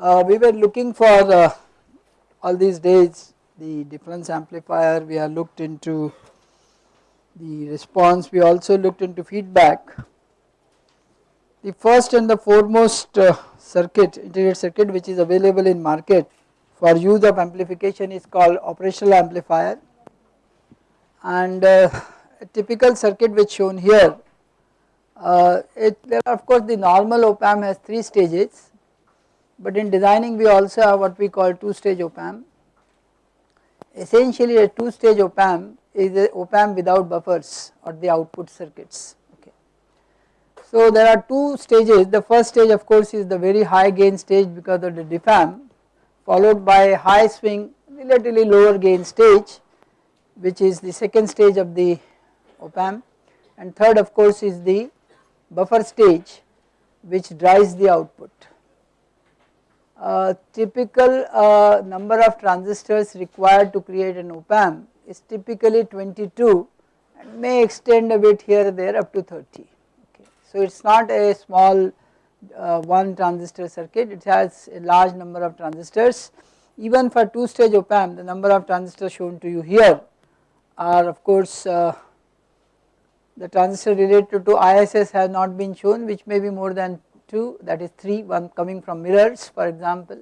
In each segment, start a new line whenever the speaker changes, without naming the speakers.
uh, we were looking for uh, all these days the difference amplifier we have looked into the response we also looked into feedback. The first and the foremost uh, circuit integrated circuit which is available in market for use of amplification is called operational amplifier and uh, a typical circuit which shown here uh, it there of course the normal op amp has 3 stages but in designing we also have what we call 2 stage op amp. Essentially a 2 stage op amp is a op amp without buffers or the output circuits okay. So there are two stages the first stage of course is the very high gain stage because of the diff amp followed by high swing relatively lower gain stage which is the second stage of the op amp and third of course is the buffer stage which drives the output. Typical uh, number of transistors required to create an op amp is typically 22 and may extend a bit here there up to 30 okay. So it is not a small uh, one transistor circuit it has a large number of transistors even for 2 stage op amp the number of transistors shown to you here are of course uh, the transistor related to ISS has not been shown which may be more than 2 that is 3 one coming from mirrors for example.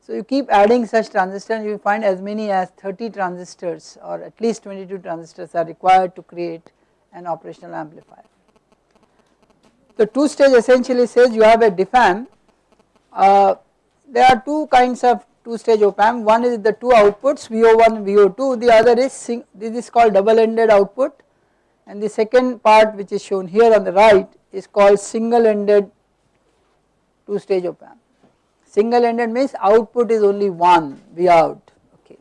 So you keep adding such transistors you find as many as 30 transistors or at least 22 transistors are required to create an operational amplifier. The two stage essentially says you have a diff amp uh, there are two kinds of two stage op amp one is the two outputs VO1 VO2 the other is this is called double ended output and the second part which is shown here on the right is called single ended two stage op amp. Single ended means output is only one V out okay.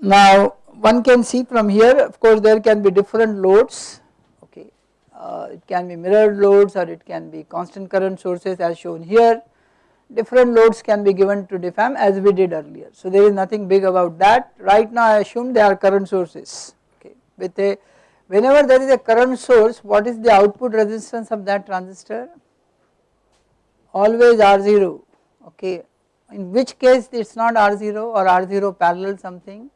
Now one can see from here of course there can be different loads. Okay. Uh, it can be mirrored loads or it can be constant current sources as shown here. Different loads can be given to diff amp as we did earlier. So there is nothing big about that. Right now I assume they are current sources. Okay. With a whenever there is a current source what is the output resistance of that transistor always R0 okay in which case it is not R0 or R0 parallel something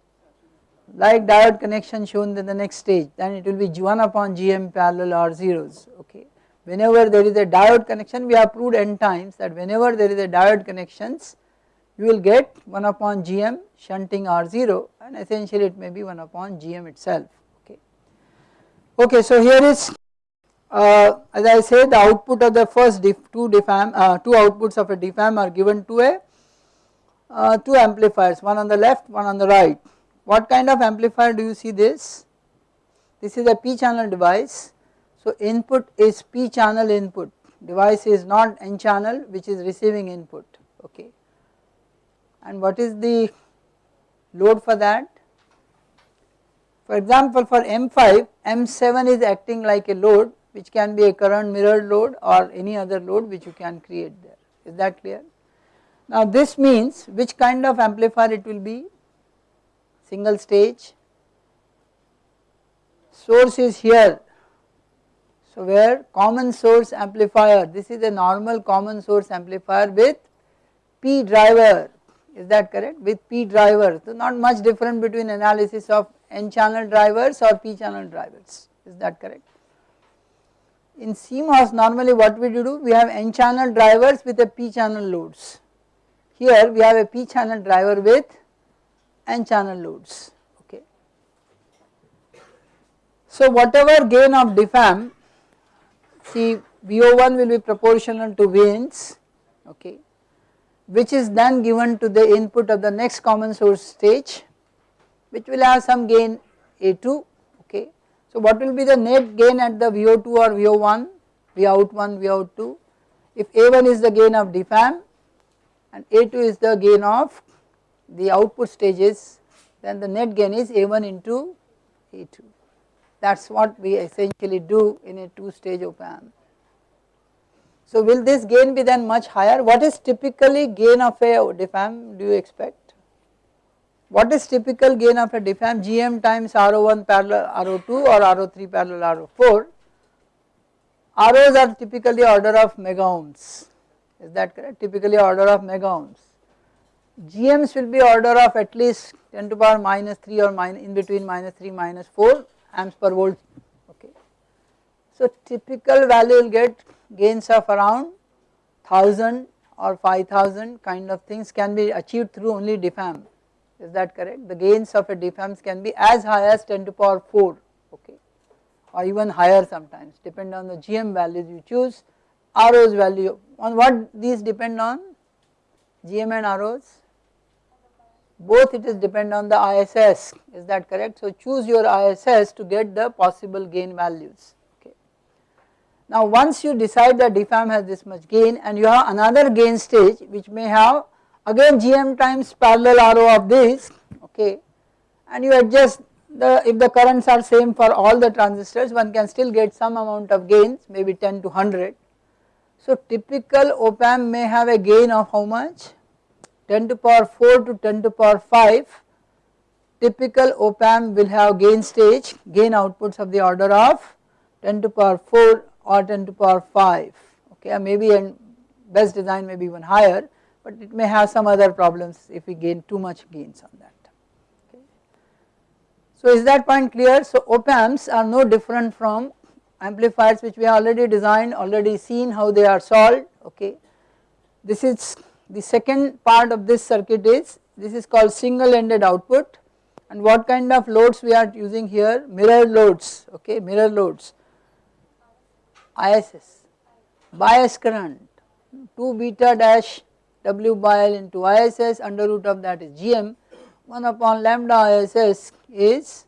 like diode connection shown in the next stage then it will be 1 upon Gm parallel R0s okay. Whenever there is a diode connection we have proved n times that whenever there is a diode connections you will get 1 upon Gm shunting R0 and essentially it may be 1 upon Gm itself okay. Okay so here is uh, as I say the output of the first diff, two uh, two outputs of a diff amp are given to a uh, two amplifiers one on the left one on the right. What kind of amplifier do you see this? This is a p channel device so input is p channel input device is not n channel which is receiving input okay and what is the load for that? For example for M5 M7 is acting like a load which can be a current mirror load or any other load which you can create there. Is that clear. Now this means which kind of amplifier it will be? Single stage. Source is here. So where common source amplifier this is a normal common source amplifier with P driver. Is that correct? With P driver. So not much different between analysis of N channel drivers or P channel drivers. Is that correct in CMOS normally what we do we have N channel drivers with a P channel loads. Here we have a P channel driver with N channel loads okay. So whatever gain of diff amp see VO1 will be proportional to Vins okay which is then given to the input of the next common source stage which will have some gain A2 so what will be the net gain at the VO2 or VO1, Vout1, Vout2 if A1 is the gain of diff amp and A2 is the gain of the output stages then the net gain is A1 into A2 that is what we essentially do in a 2 stage op amp. So will this gain be then much higher what is typically gain of a diff amp do you expect? What is typical gain of a diff amp? Gm times RO1 parallel RO2 or RO3 parallel RO4. ROs are typically order of mega ohms is that correct typically order of mega ohms. GMs will be order of at least 10 to power minus 3 or minus in between minus 3 minus 4 amps per volt okay. So typical value will get gains of around 1000 or 5000 kind of things can be achieved through only diff amp is that correct? The gains of a diff amps can be as high as 10 to power 4 okay or even higher sometimes depend on the GM values you choose RO's value. On what these depend on? GM and ROs both it is depend on the ISS is that correct? So choose your ISS to get the possible gain values okay. Now once you decide that diff amp has this much gain and you have another gain stage which may have again GM times parallel RO of this okay and you adjust the if the currents are same for all the transistors one can still get some amount of gains maybe 10 to 100. So typical op amp may have a gain of how much? 10 to power 4 to 10 to power 5 typical op amp will have gain stage gain outputs of the order of 10 to power 4 or 10 to power 5 okay maybe and best design may be even higher but it may have some other problems if we gain too much gains on that. So is that point clear? So op amps are no different from amplifiers which we have already designed already seen how they are solved. Okay. This is the second part of this circuit is this is called single ended output. And what kind of loads we are using here? Mirror loads. Okay. Mirror loads. ISS bias current. 2 beta dash W by L into ISS under root of that is GM 1 upon lambda ISS is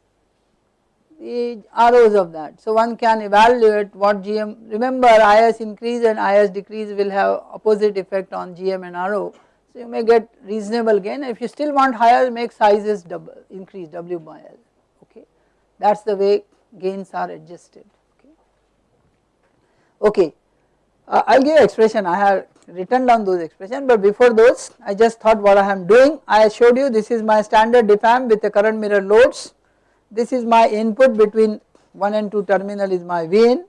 the ROs of that. So one can evaluate what GM remember IS increase and IS decrease will have opposite effect on GM and RO. So you may get reasonable gain if you still want higher make sizes double increase W by L okay that is the way gains are adjusted okay. Okay uh, I will give expression I have written down those expression but before those I just thought what I am doing. I showed you this is my standard diff amp with the current mirror loads. This is my input between 1 and 2 terminal is my Vin.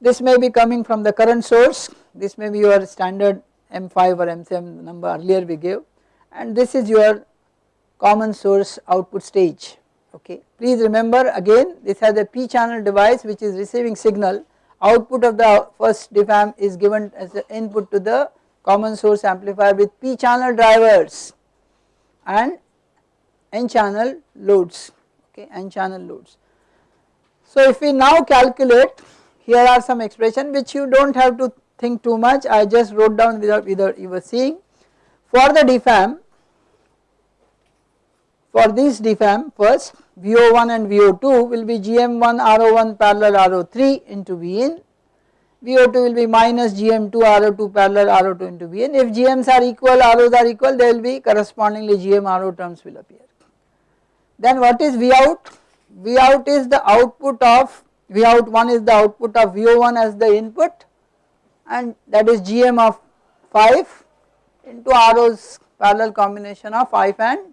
This may be coming from the current source, this may be your standard M5 or M7 number earlier we gave. And this is your common source output stage. Okay. Please remember again this has a P channel device which is receiving signal output of the first diff amp is given as the input to the common source amplifier with P channel drivers and N channel loads okay n channel loads. So if we now calculate here are some expression which you do not have to think too much I just wrote down without without you were seeing for the diff amp for this diff amp first VO1 and VO2 will be GM1 RO1 parallel RO3 into Vin VO2 will be minus GM2 RO2 parallel RO2 into Vn. If GMs are equal, ROs are equal, there will be correspondingly GM RO terms will appear. Then what is V out? V out is the output of V out 1 is the output of VO1 as the input and that is GM of 5 into RO's parallel combination of 5 and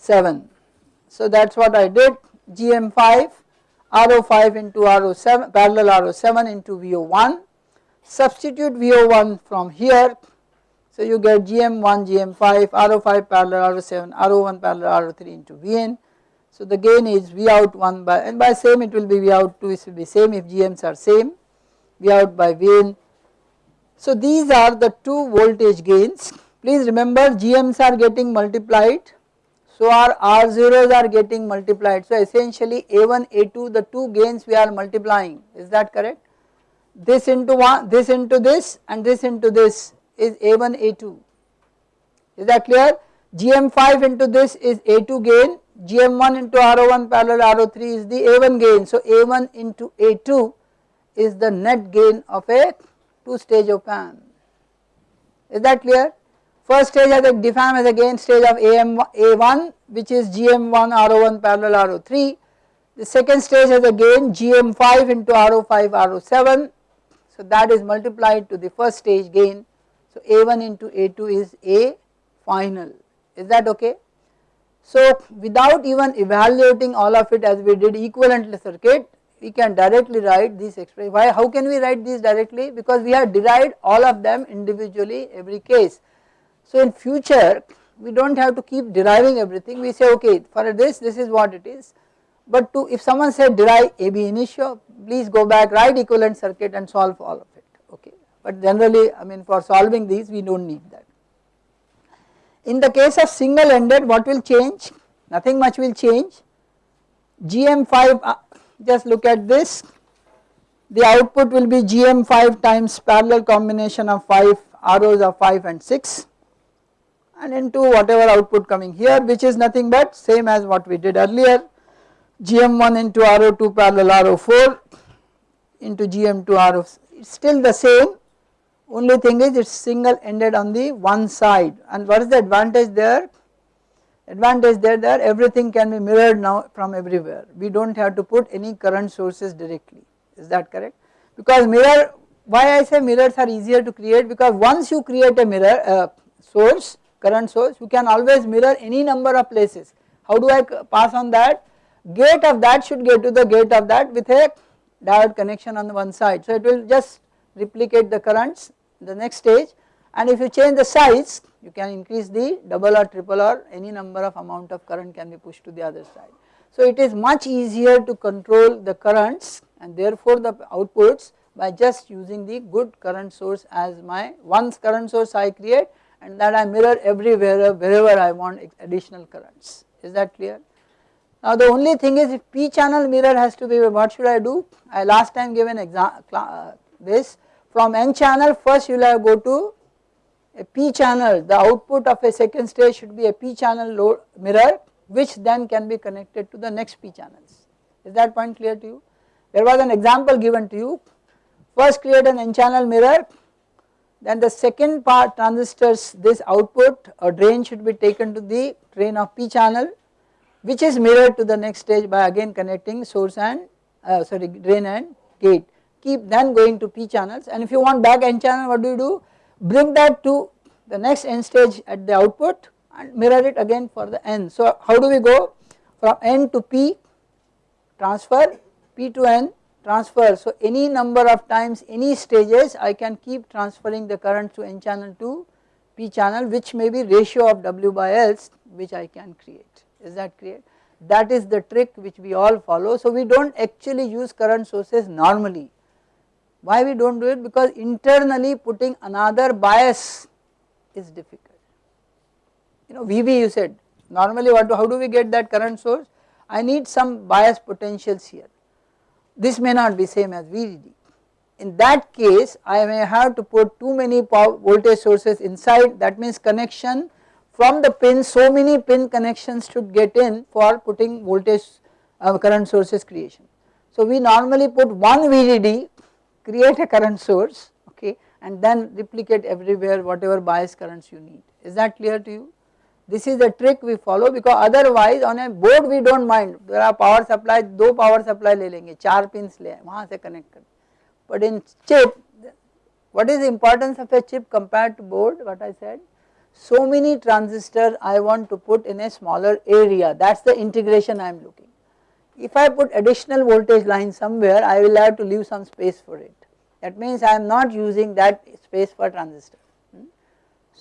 7. So that is what I did GM 5 RO 5 into RO 7 parallel RO 7 into VO1 substitute VO1 from here so you get GM1, GM5, RO5 parallel RO7, RO1 parallel RO3 into Vn. So the gain is V out 1 by and by same it will be V out 2 it will be same if GMs are same V out by Vn. So these are the two voltage gains please remember GMs are getting multiplied so our R0s are getting multiplied. So essentially A1 A2 the two gains we are multiplying. Is that correct? This into one this into this and this into this is A1 A2 is that clear? GM5 into this is A2 gain. GM1 into RO1 parallel RO3 is the A1 gain. So A1 into A2 is the net gain of a 2 stage op amp is that clear first stage has a diff amp has a gain stage of AM, A1 which is GM1 RO1 parallel RO3 the second stage has a gain GM5 into RO5 RO7 so that is multiplied to the first stage gain so A1 into A2 is A final is that okay. So without even evaluating all of it as we did equivalent circuit we can directly write these expressions. Why? How can we write these directly? Because we have derived all of them individually every case. So in future we do not have to keep deriving everything. We say okay for this this is what it is. But to if someone said derive AB initio please go back write equivalent circuit and solve all of it. Okay. But generally I mean for solving these we do not need that. In the case of single ended what will change? Nothing much will change. GM5 uh, just look at this. The output will be GM5 times parallel combination of 5 ROs of 5 and 6 and into whatever output coming here which is nothing but same as what we did earlier. GM1 into RO2 parallel RO4 into GM2 RO it's still the same. Only thing is it's single ended on the one side. And what is the advantage there? Advantage there that everything can be mirrored now from everywhere. We do not have to put any current sources directly. Is that correct? Because mirror why I say mirrors are easier to create? Because once you create a mirror uh, source current source you can always mirror any number of places. How do I pass on that? Gate of that should get to the gate of that with a diode connection on the one side. So it will just replicate the currents the next stage. And if you change the size you can increase the double or triple or any number of amount of current can be pushed to the other side. So it is much easier to control the currents and therefore the outputs by just using the good current source as my once current source I create and that I mirror everywhere wherever I want additional currents. Is that clear. Now the only thing is if p channel mirror has to be what should I do? I last time gave an example uh, this. From n channel first you will have go to a p channel. The output of a second stage should be a p channel load mirror which then can be connected to the next p channels. Is that point clear to you? There was an example given to you. First create an n channel mirror then the second part transistors this output or drain should be taken to the drain of p channel which is mirrored to the next stage by again connecting source and uh, sorry drain and gate. Keep then going to p channels. And if you want back n channel what do you do? Bring that to the next n stage at the output and mirror it again for the n. So how do we go? From n to p transfer p to n transfer so any number of times any stages I can keep transferring the current to n channel to p channel which may be ratio of w by L which I can create is that clear that is the trick which we all follow so we do not actually use current sources normally why we do not do it? Because internally putting another bias is difficult. You know VB you said normally what do, how do we get that current source? I need some bias potentials here. This may not be same as VDD. In that case I may have to put too many voltage sources inside that means connection from the pin so many pin connections should get in for putting voltage uh, current sources creation. So we normally put one VDD create a current source okay and then replicate everywhere whatever bias currents you need is that clear to you this is the trick we follow because otherwise on a board we do not mind there are power supply दो power supply ले लेंगे चार pins ले वहाँ से connect कर but in chip what is the importance of a chip compared to board what I said so many transistors I want to put in a smaller area that is the integration I am looking if I put additional voltage line somewhere I will have to leave some space for it that means I am not using that space for transistor.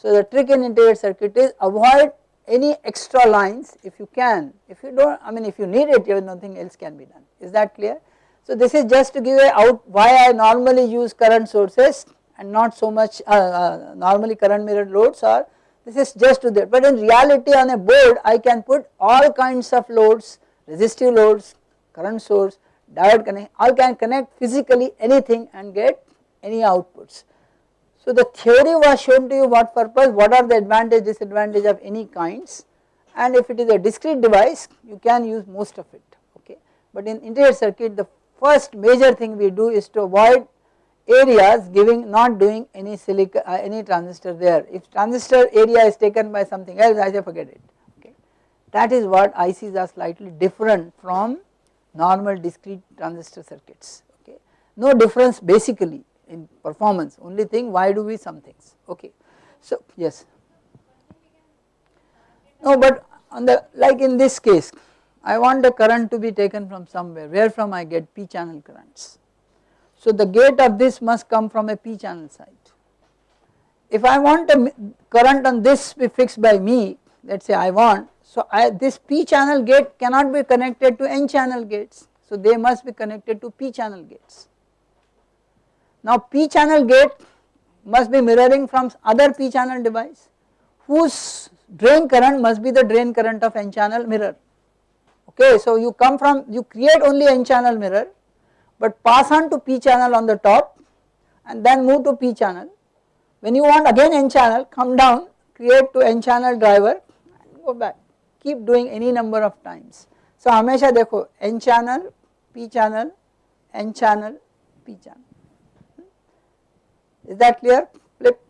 So the trick in integrated circuit is avoid any extra lines if you can if you do not I mean if you need it nothing else can be done is that clear. So this is just to give a out why I normally use current sources and not so much uh, uh, normally current mirror loads or this is just to that but in reality on a board I can put all kinds of loads resistive loads, current source, diode connect, I can connect physically anything and get any outputs. So the theory was shown to you what purpose, what are the advantage, disadvantage of any kinds and if it is a discrete device you can use most of it okay. But in integrated circuit the first major thing we do is to avoid areas giving not doing any silicon uh, any transistor there. If transistor area is taken by something else I say forget it okay. that is what ICs are slightly different from normal discrete transistor circuits okay. No difference basically in performance only thing why do we some things okay. So yes no but on the like in this case I want the current to be taken from somewhere where from I get p channel currents. So the gate of this must come from a p channel site. If I want a current on this be fixed by me let us say I want so I, this p channel gate cannot be connected to n channel gates so they must be connected to p channel gates. Now p channel gate must be mirroring from other p channel device whose drain current must be the drain current of n channel mirror okay. So you come from you create only n channel mirror but pass on to p channel on the top and then move to p channel. When you want again n channel come down create to n channel driver and go back keep doing any number of times. So हमेशा देखो n channel p channel n channel p channel is that clear flip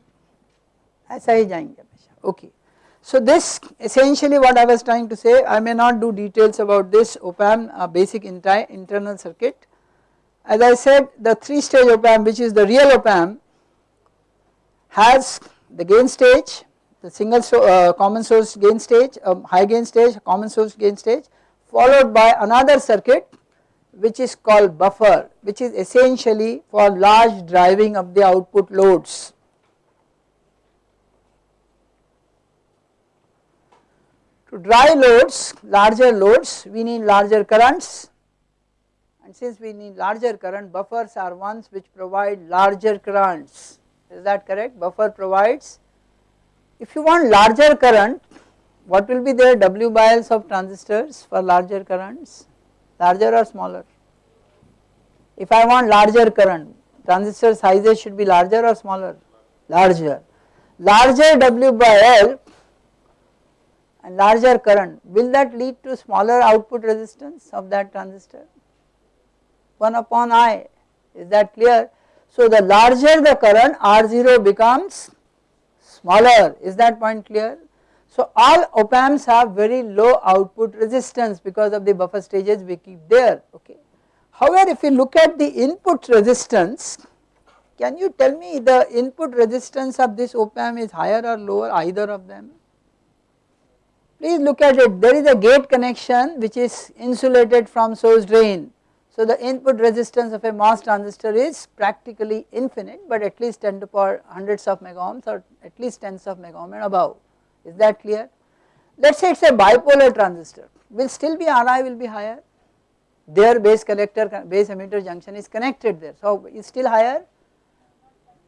ऐसा ही जाएंगे हमेशा okay. So this essentially what I was trying to say I may not do details about this op amp uh, basic internal circuit. As I said the 3 stage op amp which is the real op amp has the gain stage the single so, uh, common source gain stage um, high gain stage common source gain stage followed by another circuit which is called buffer which is essentially for large driving of the output loads To drive loads, larger loads, we need larger currents and since we need larger current, buffers are ones which provide larger currents. Is that correct? Buffer provides. If you want larger current, what will be their W by Ls of transistors for larger currents? Larger or smaller? If I want larger current, transistor sizes should be larger or smaller? Larger. Larger W by L and larger current will that lead to smaller output resistance of that transistor 1 upon I is that clear. So the larger the current R0 becomes smaller is that point clear. So all op amps have very low output resistance because of the buffer stages we keep there okay. However if you look at the input resistance can you tell me the input resistance of this op amp is higher or lower either of them Please look at it there is a gate connection which is insulated from source drain. So the input resistance of a MOS transistor is practically infinite but at least 10 to power hundreds of mega ohms or at least tens of mega ohm and above is that clear. Let us say it is a bipolar transistor. Will still be Ri will be higher. Their base collector base emitter junction is connected there. So is still higher.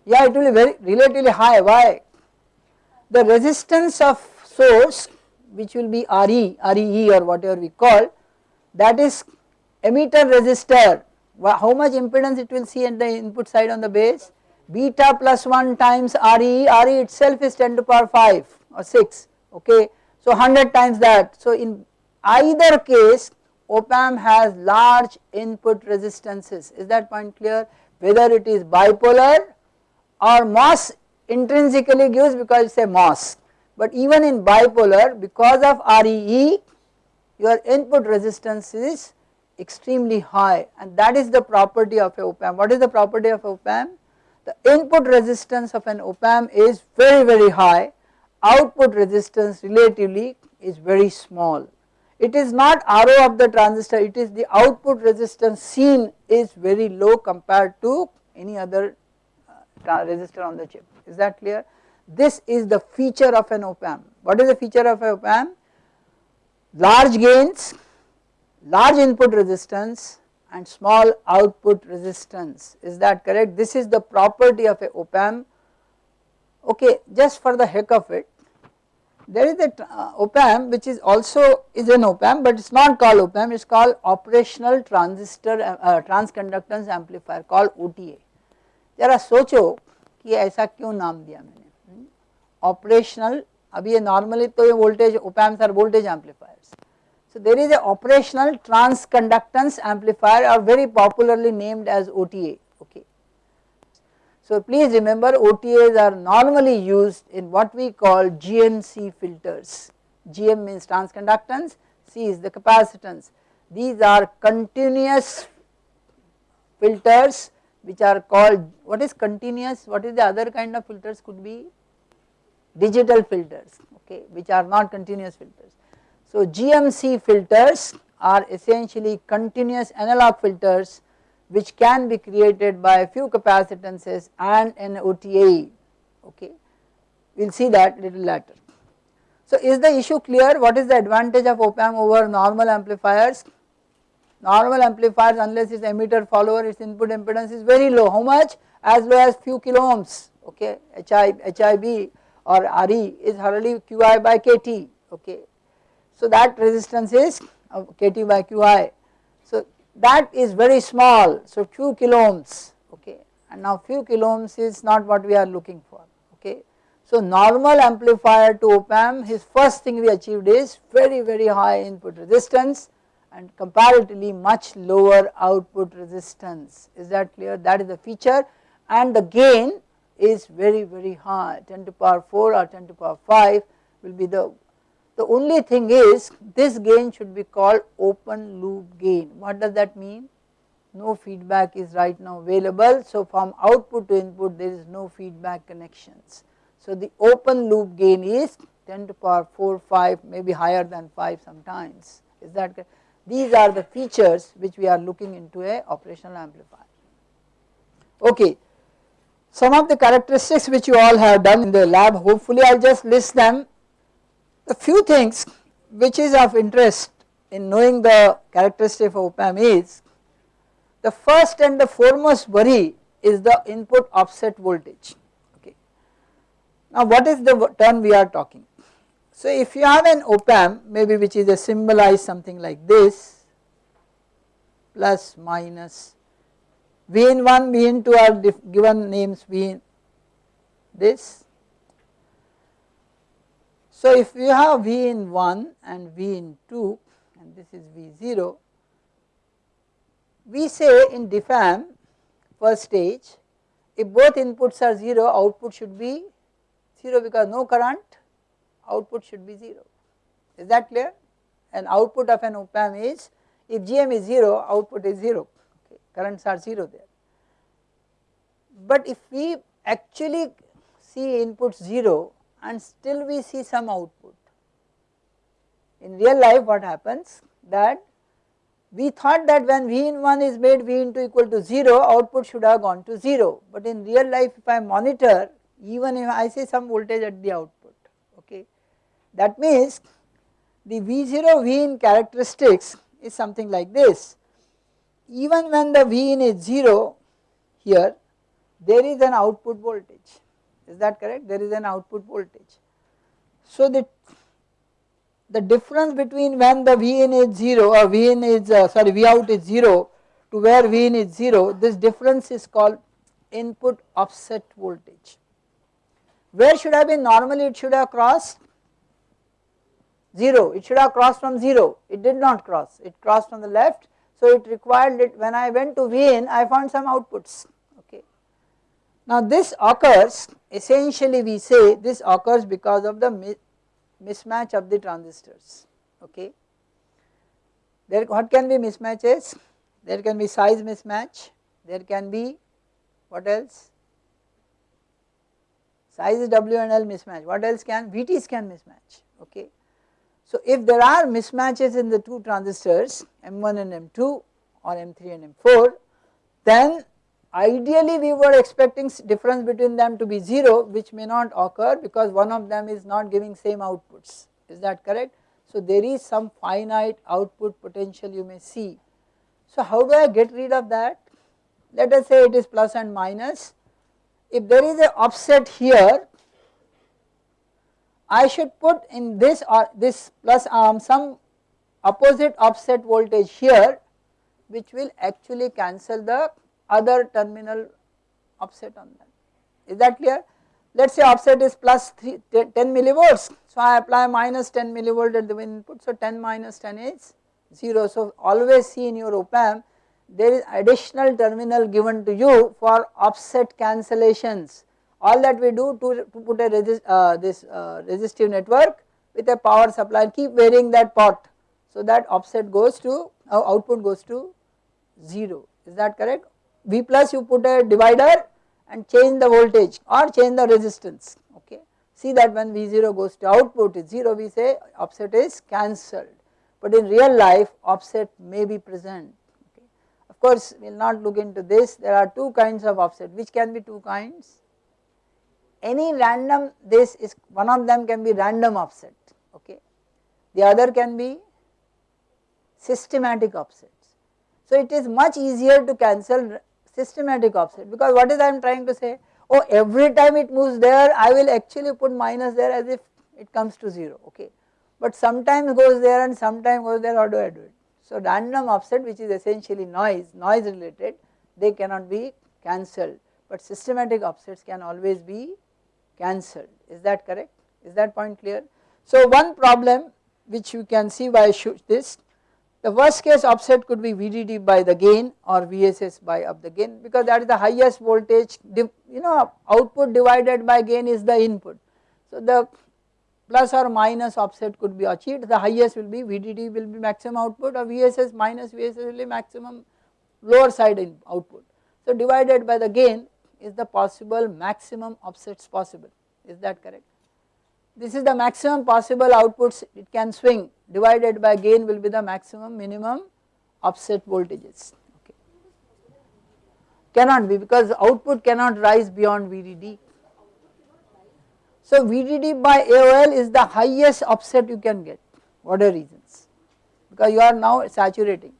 Yeah it will be very relatively high. Why? The resistance of source which will be RE, REE or whatever we call that is emitter resistor. How much impedance it will see at the input side on the base? Beta plus 1 times RE, RE itself is 10 to power 5 or 6 okay. So 100 times that so in either case op amp has large input resistances is that point clear whether it is bipolar or MOS intrinsically gives because it is a MOS but even in bipolar because of REE your input resistance is extremely high and that is the property of a op amp. What is the property of op amp? The input resistance of an op amp is very very high, output resistance relatively is very small. It is not RO of the transistor, it is the output resistance seen is very low compared to any other uh, resistor on the chip, is that clear? This is the feature of an op amp. What is the feature of an op amp? Large gains, large input resistance and small output resistance is that correct? This is the property of a op amp. Okay, just for the heck of it there is a uh, op amp which is also is an op amp but it is not called op amp it is called operational transistor uh, uh, transconductance amplifier called OTA. जरा सोचो कि ऐसा क्यों नाम दिया मैंने operational अभी ये normally तो ये voltage op amps are voltage amplifiers. So there is a operational transconductance amplifier or very popularly named as OTA okay. So please remember OTAs are normally used in what we call GMC filters. GM means transconductance, C is the capacitance. These are continuous filters which are called what is continuous what is the other kind of filters could be digital filters okay which are not continuous filters. So GMC filters are essentially continuous analog filters which can be created by a few capacitances and an OTA okay. We will see that little later. So is the issue clear? What is the advantage of op amp over normal amplifiers? Normal amplifiers unless its emitter follower its input impedance is very low. How much? As low as few kilo ohms okay HI, HIB or RE is hardly QI by KT okay. So that resistance is uh, KT by QI so that is very small. So few kilo ohms okay. And now few kilo ohms is not what we are looking for okay. So normal amplifier to op amp his first thing we achieved is very very high input resistance and comparatively much lower output resistance. Is that clear? That is the feature. And the gain is very very high. 10 to power 4 or 10 to power 5 will be the the only thing is this gain should be called open loop gain. What does that mean? No feedback is right now available. So from output to input there is no feedback connections. So the open loop gain is 10 to power 4 5 maybe higher than 5 sometimes. Is that these are the features which we are looking into a operational amplifier. Okay. Some of the characteristics which you all have done in the lab hopefully I will just list them. The few things which is of interest in knowing the characteristic of op amp is the first and the foremost worry is the input offset voltage okay. Now what is the term we are talking? So if you have an op amp maybe which is a symbolized something like this plus minus V in 1, V in 2 are given names V this. So if you have V in 1 and V in 2 and this is V0, we say in diff amp first stage if both inputs are 0 output should be 0 because no current output should be 0 is that clear? And output of an op amp is if GM is 0 output is 0 currents are 0 there. But if we actually see input 0 and still we see some output, in real life what happens? That we thought that when V in 1 is made V into equal to 0 output should have gone to 0 but in real life if I monitor even if I see some voltage at the output okay that means the V0 V in characteristics is something like this. Even when the V in is 0 here there is an output voltage is that correct there is an output voltage. So the, the difference between when the V in is 0 or V in is uh, sorry V out is 0 to where V in is 0 this difference is called input offset voltage. Where should have been normally it should have crossed 0 it should have crossed from 0 it did not cross it crossed from the left so it required that when I went to V in I found some outputs. Now this occurs essentially we say this occurs because of the mismatch of the transistors okay. There what can be mismatches? There can be size mismatch, there can be what else? Size W and L mismatch, what else can? VTs can mismatch okay. So if there are mismatches in the two transistors M1 and M2 or M3 and M4 then ideally we were expecting difference between them to be 0 which may not occur because one of them is not giving same outputs is that correct. So there is some finite output potential you may see. So how do I get rid of that? Let us say it is plus and minus. If there is a offset here I should put in this or this plus arm some opposite offset voltage here which will actually cancel the other terminal offset on that. Is that clear? Let us say offset is plus 3, 10 millivolts. So I apply minus 10 millivolt at the input. So 10 minus 10 is 0. So always see in your op amp there is additional terminal given to you for offset cancellations all that we do to, to put a resist, uh, this uh, resistive network with a power supply and keep varying that pot so that offset goes to uh, output goes to 0 is that correct V plus you put a divider and change the voltage or change the resistance okay? See that when V0 goes to output is 0 we say offset is cancelled. But in real life offset may be present okay. Of course we will not look into this. There are two kinds of offset. Which can be two kinds? Any random this is one of them can be random offset okay? The other can be systematic offsets. So it is much easier to cancel systematic offset. Because what is I am trying to say? Oh every time it moves there I will actually put minus there as if it comes to 0 okay. But sometimes goes there and sometimes goes there how do I do it. So random offset which is essentially noise noise related they cannot be cancelled. But systematic offsets can always be cancelled. Is that correct? Is that point clear. So one problem which you can see by this the worst case offset could be VDD by the gain or VSS by up the gain because that is the highest voltage you know output divided by gain is the input. So the plus or minus offset could be achieved the highest will be VDD will be maximum output or VSS minus VSS will be maximum lower side in output. So divided by the gain is the possible maximum offsets possible is that correct. This is the maximum possible outputs it can swing divided by gain will be the maximum minimum offset voltages. Okay. Cannot be because output cannot rise beyond VDD. So VDD by AOL is the highest offset you can get what whatever reasons. Because you are now saturating.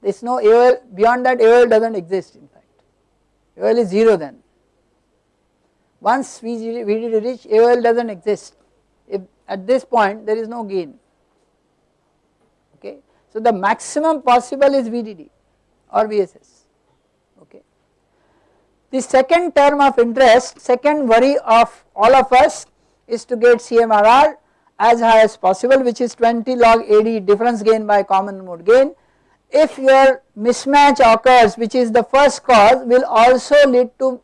There is no AOL beyond that AOL does not exist in fact. AOL is 0 then. Once VDD reach AOL does not exist at this point there is no gain okay. So the maximum possible is VDD or VSS okay. The second term of interest second worry of all of us is to get CMRR as high as possible which is 20 log AD difference gain by common mode gain. If your mismatch occurs which is the first cause will also lead to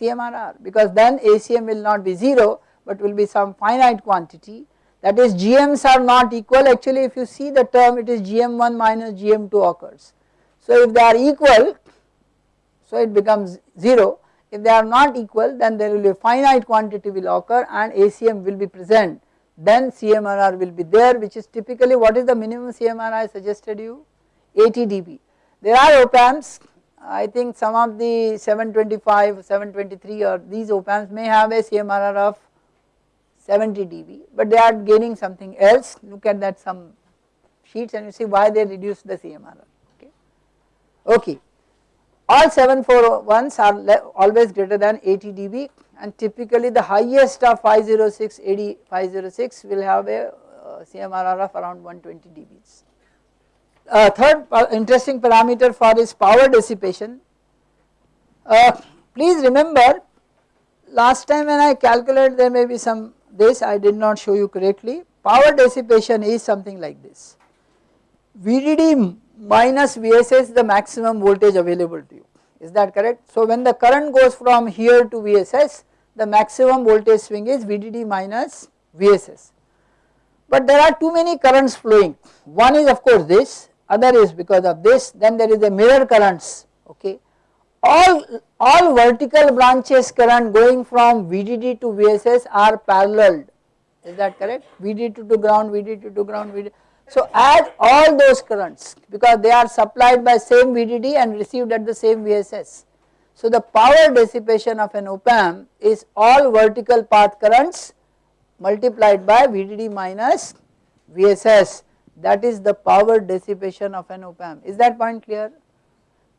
CMRR because then ACM will not be 0 but will be some finite quantity. That is GMs are not equal. Actually if you see the term it is GM1 minus GM2 occurs. So if they are equal so it becomes 0 if they are not equal then there will be a finite quantity will occur and ACM will be present. Then CMRR will be there which is typically what is the minimum CMRR I suggested you? 80 dB. There are op amps I think some of the 725, 723 or these op amps may have a CMRR of 70 dB but they are gaining something else look at that some sheets and you see why they reduce the CMRR okay. Okay. All 741s are always greater than 80 dB and typically the highest of 506 AD 506 will have a uh, CMRR of around 120 dBs. Uh, third interesting parameter for is power dissipation. Uh, please remember last time when I calculated there may be some this I did not show you correctly. Power dissipation is something like this. VDD minus VSS the maximum voltage available to you. Is that correct. So when the current goes from here to VSS the maximum voltage swing is VDD minus VSS. But there are too many currents flowing. One is of course this other is because of this then there is a mirror currents okay all, all vertical branches current going from VDD to VSS are paralleled. Is that correct? VDD to ground VDD to ground VDD. So add all those currents because they are supplied by same VDD and received at the same VSS. So the power dissipation of an op amp is all vertical path currents multiplied by VDD minus VSS that is the power dissipation of an op amp. Is that point clear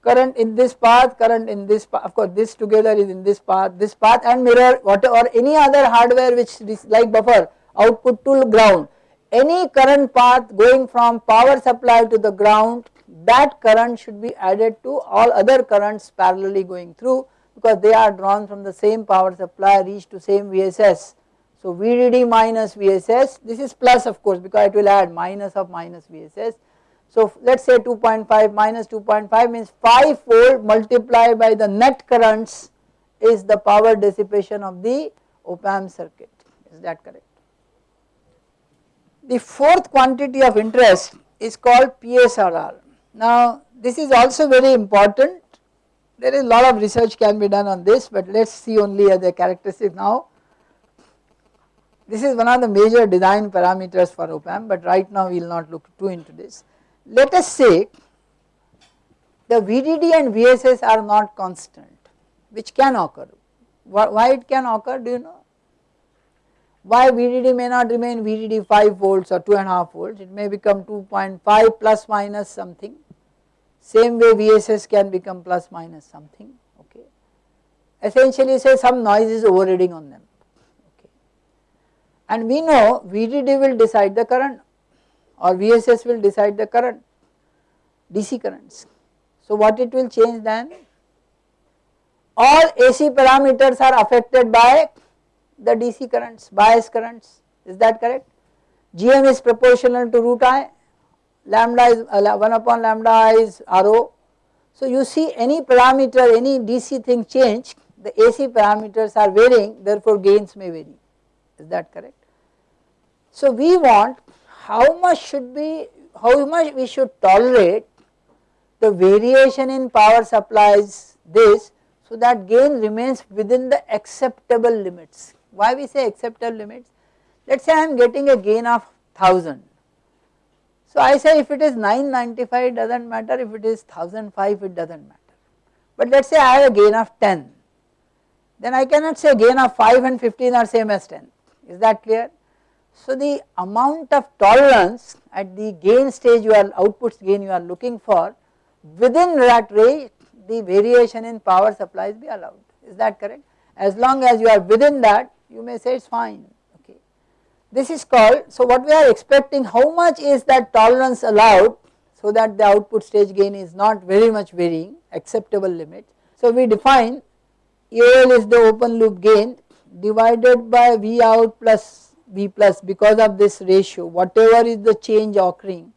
current in this path, current in this path, of course this together is in this path, this path and mirror whatever or any other hardware which is like buffer output to ground. Any current path going from power supply to the ground that current should be added to all other currents parallelly going through because they are drawn from the same power supply reach to same VSS. So VDD minus VSS this is plus of course because it will add minus of minus VSS so let us say 2.5 minus 2.5 means 5 fold multiplied by the net currents is the power dissipation of the op amp circuit is that correct. The fourth quantity of interest is called PSRR. Now this is also very important there is a lot of research can be done on this but let us see only uh, as a characteristic now. This is one of the major design parameters for op amp but right now we will not look too into this. Let us say the VDD and VSS are not constant which can occur. Why it can occur do you know? Why VDD may not remain VDD 5 volts or 2.5 volts it may become 2.5 plus minus something same way VSS can become plus minus something okay. Essentially say some noise is overriding on them okay. And we know VDD will decide the current or VSS will decide the current DC currents. So what it will change then? All AC parameters are affected by the DC currents, bias currents, is that correct? GM is proportional to root I, lambda is uh, 1 upon lambda I is RO. So you see any parameter, any DC thing change, the AC parameters are varying, therefore gains may vary, is that correct? So we want how much should be, how much we should tolerate the variation in power supplies this so that gain remains within the acceptable limits. Why we say acceptable limits? Let us say I am getting a gain of 1000. So I say if it is 995 it does not matter, if it is 1005 it does not matter. But let us say I have a gain of 10, then I cannot say gain of 5 and 15 are same as 10, is that clear? So the amount of tolerance at the gain stage you are outputs gain you are looking for within that range the variation in power supplies be allowed is that correct as long as you are within that you may say it is fine okay. This is called so what we are expecting how much is that tolerance allowed so that the output stage gain is not very much varying acceptable limit. So we define AL is the open loop gain divided by V out plus V plus because of this ratio whatever is the change occurring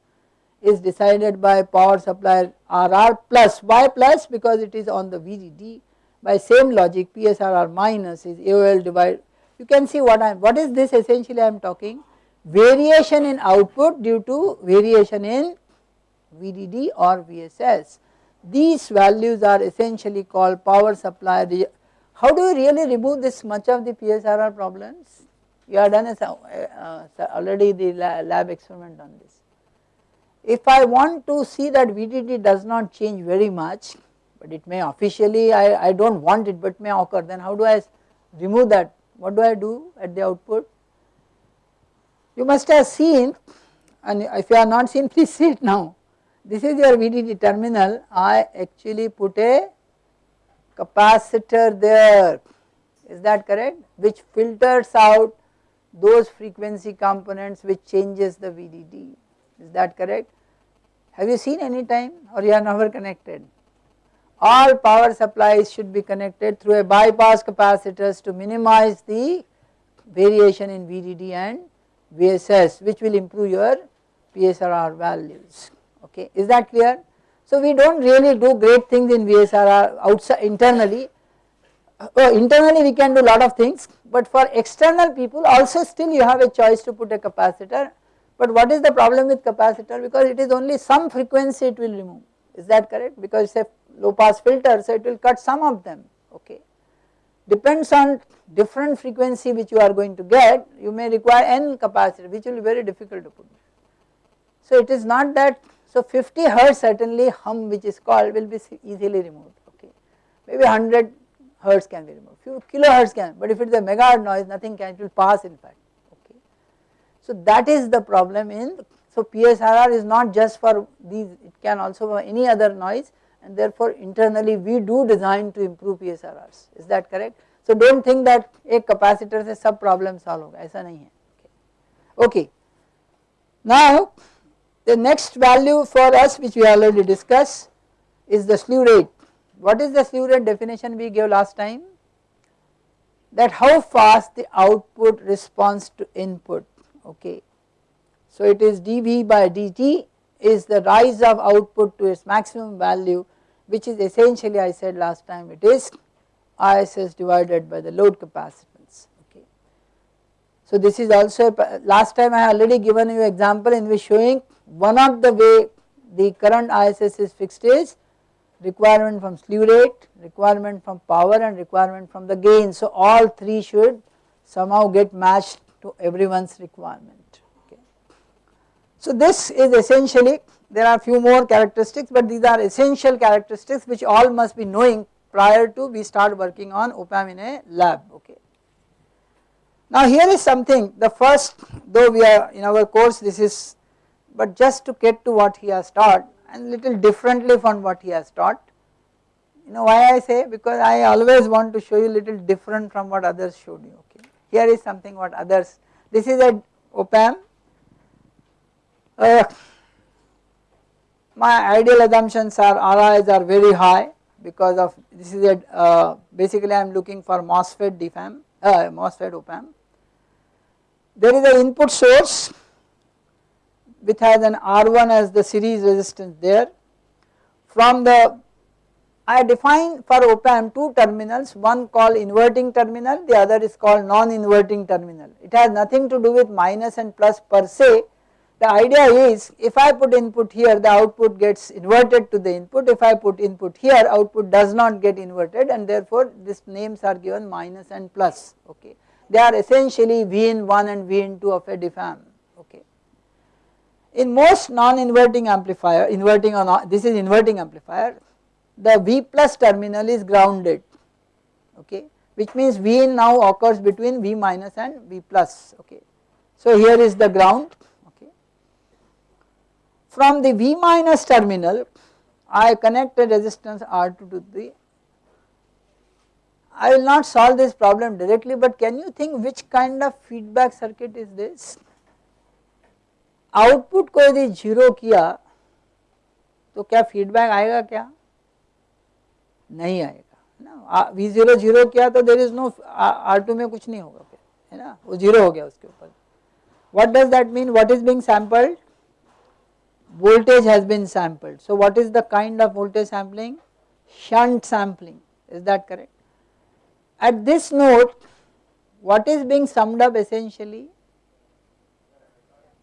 is decided by power supply RR plus Y plus because it is on the VDD by same logic PSRR minus is AOL divided. You can see what I am what is this essentially I am talking? Variation in output due to variation in VDD or VSS these values are essentially called power supply. How do you really remove this much of the PSRR problems you have done a, uh, already the lab experiment on this. If I want to see that VDD does not change very much, but it may officially I, I do not want it but may occur then how do I remove that what do I do at the output? You must have seen and if you have not seen please see it now. This is your VDD terminal I actually put a capacitor there is that correct which filters out those frequency components which changes the VDD is that correct. Have you seen any time or you are never connected? All power supplies should be connected through a bypass capacitors to minimize the variation in VDD and VSS which will improve your PSRR values okay is that clear. So we do not really do great things in PSRR outside internally uh, internally we can do lot of things but for external people also still you have a choice to put a capacitor. But what is the problem with capacitor? Because it is only some frequency it will remove. Is that correct? Because it is a low pass filter so it will cut some of them. Okay. Depends on different frequency which you are going to get. You may require n capacitor which will be very difficult to put. So it is not that so 50 hertz certainly hum which is called will be easily removed. Okay. Maybe 100 hertz can be removed, few kilohertz can, but if it is a megahertz noise nothing can, it will pass in fact, okay. So that is the problem in, so PSRR is not just for these, it can also for any other noise and therefore internally we do design to improve PSRRs, is that correct? So do not think that a capacitor से सब problem solve होगा, ऐसा नहीं है, okay. okay. Now the next value for us which we already discussed is the slew rate what is the slew rate definition we gave last time? That how fast the output responds to input, okay. So it is dV by dt is the rise of output to its maximum value which is essentially I said last time it is ISS divided by the load capacitance, okay. So this is also last time I already given you example in which showing one of the way the current ISS is fixed is requirement from slew rate, requirement from power and requirement from the gain. So all three should somehow get matched to everyone's requirement. Okay. So this is essentially there are few more characteristics but these are essential characteristics which all must be knowing prior to we start working on op-amp in a lab okay. Now here is something the first though we are in our course this is but just to get to what he has taught and little differently from what he has taught. You know why I say because I always want to show you little different from what others showed you okay. Here is something what others this is a op-amp uh, my ideal assumptions are RIs are very high because of this is a uh, basically I am looking for MOSFET diff amp uh, MOSFET op-amp. There is an input source which has an R1 as the series resistance there. From the I define for op-amp two terminals one called inverting terminal the other is called non-inverting terminal. It has nothing to do with minus and plus per se the idea is if I put input here the output gets inverted to the input if I put input here output does not get inverted and therefore these names are given minus and plus okay. They are essentially V in 1 and V in 2 of a diff amp. In most non-inverting amplifier inverting or not this is inverting amplifier the V plus terminal is grounded okay which means V in now occurs between V minus and V plus okay. So here is the ground okay. from the V minus terminal I connect a resistance R2 to the I will not solve this problem directly but can you think which kind of feedback circuit is this? Output को यदि zero किया तो क्या feedback आएगा क्या? नहीं आएगा, है ना? वी ज़ीरो ज़ीरो किया तो there is no R two में कुछ नहीं होगा फिर, है ना? वो ज़ीरो हो गया उसके ऊपर। What does that mean what is being sampled voltage has been sampled so what is the kind of voltage sampling shunt sampling is that correct at this node what is being summed up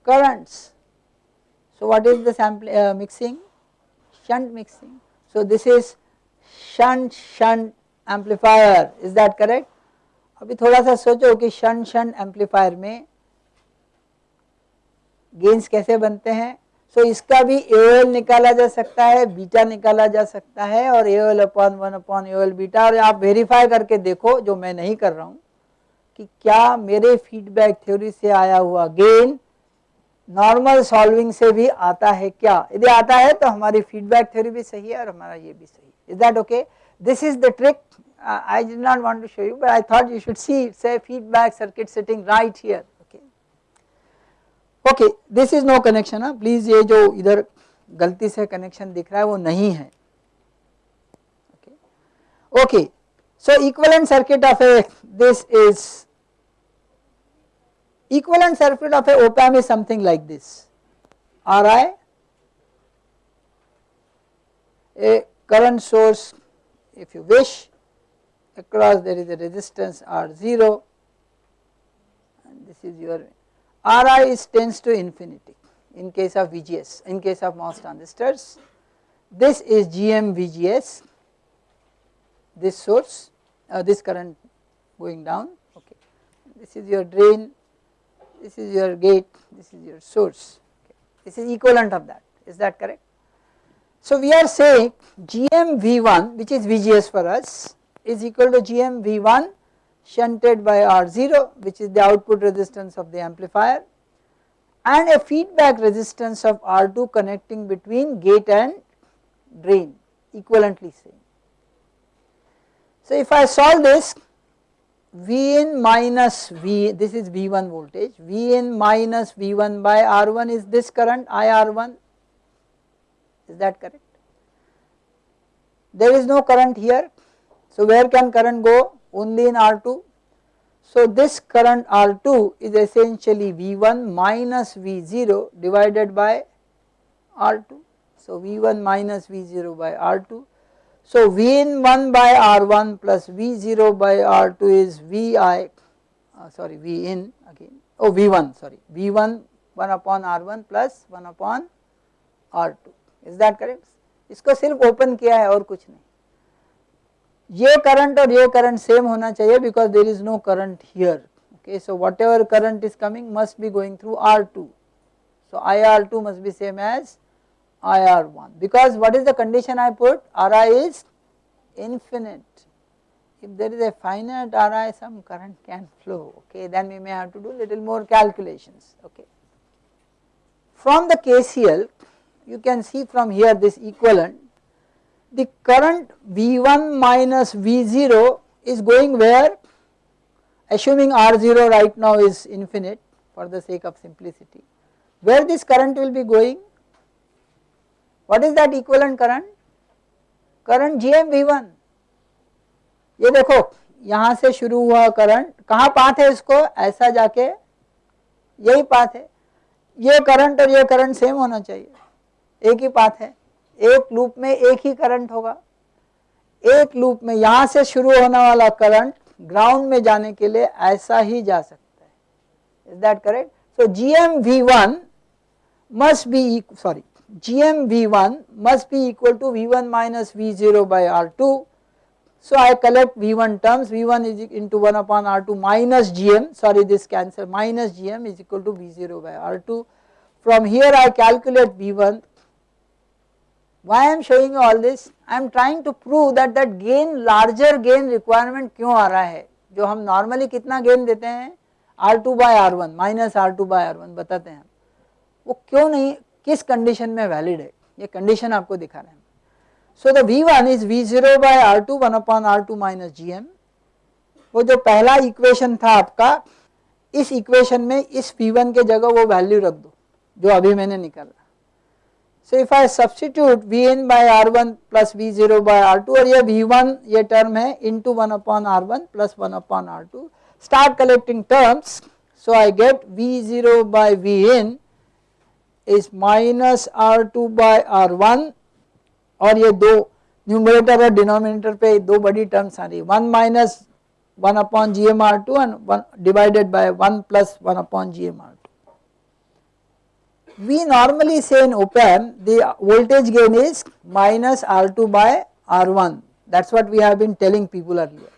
Currents. So what is the sample uh, mixing? Shunt mixing. So this is shunt shunt amplifier is that correct? अभी थोड़ा सा सोचो कि shunt shunt amplifier में gains कैसे बनते हैं सो so, इसका भी एल निकाला जा सकता है बीटा निकाला जा सकता है और L upon one upon L beta और आप वेरीफाई करके देखो जो मैं नहीं कर रहा हूँ कि क्या मेरे फीडबैक थ्योरी से आया हुआ गेन नॉर्मल सॉल्विंग से भी आता है क्या? यदि आता है तो हमारी फीडबैक थ्योरी भी सही है और हमारा ये भी सही है। Is that okay this is the trick I did not want to show you but I thought you should see say feedback circuit sitting right here okay okay this is no connection please ये जो इधर गलती से connection दिख रहा है, वो नहीं है। Okay so equivalent circuit of a this is equivalent circuit of a op amp is something like this Ri a current source if you wish across there is a resistance R0 and this is your Ri is tends to infinity in case of VGS, in case of MOS transistors. This is GM VGS, this source, uh, this current going down, okay. This is your drain, this is your gate, this is your source, okay. this is equivalent of that, is that correct? So we are saying GM V1 which is VGS for us is equal to GM V1 shunted by R0 which is the output resistance of the amplifier and a feedback resistance of R2 connecting between gate and drain equivalently same. So if I solve this V in minus V this is V1 voltage V in minus V1 by R1 is this current IR1 is that correct? There is no current here so where can current go only in R2. So this current R2 is essentially V1 minus V0 divided by R2. So V1 minus V0 by R2. So V in 1 by R1 plus V0 by R2 is Vi, uh, sorry V in again, oh V1 sorry, V1 1 upon R1 plus 1 upon R2. Is that correct? इसको सिर्फ़ open किया है और कुछ नहीं ये current और ये करंट सेम होना चाहिए because there is no current here okay. So whatever current is coming must be going through R2. So IR2 must be same as IR1 because what is the condition I put? Ri is infinite. If there is a finite Ri some current can flow. Okay then we may have to do little more calculations. Okay. From the KCL you can see from here this equivalent. The current V1 minus V0 is going where? Assuming R0 right now is infinite for the sake of simplicity. Where this current will be going what is that equivalent current? Current GMV1 ये देखो, यहाँ से शुरू हुआ current कहाँ path है इसको? ऐसा जाके यही पाथ है। ये करंट और ये करंट सेम होना चाहिए। एक ही पाथ है। एक लूप में एक ही करंट होगा। एक लूप में यहाँ से शुरू होने वाला करंट ग्राउंड में जाने के लिए ऐसा ही जा सकता है। Is that correct so G M V one must be sorry gm v1 must be equal to v1 minus v0 by r2 so i collect v1 terms v1 is into 1 upon r2 minus gm sorry this cancel minus gm is equal to v0 by r2 from here i calculate v1 why I am showing you all this? I am trying to prove that that gain larger gain requirement क्यों आ रहा है जो हम normally कितना gain देते हैं R2 by R1 minus R2 by R1 बताते हैं वो क्यों नहीं किस कंडीशन में वैलिड है? ये कंडीशन आपको दिखा रहे हैं। So the V one is V zero by R two one upon R two minus G M वो जो पहला इक्वेशन था आपका, इस इक्वेशन में इस वी वन के जगह वो वैल्यू रख दो, जो अभी मैंने निकाला। So if I substitute V N by R one plus V zero by R two और ये वी वन ये टर्म है into one upon R one plus one upon R two start collecting terms so I get V zero by V N is minus R2 by R1 और ये दो numerator और denominator पे दो बड़ी terms आ रही है one minus one upon G M R to and one divided by one plus one upon G M R we normally say in op amp the voltage gain is minus R2 by R1 that is what we have been telling people earlier.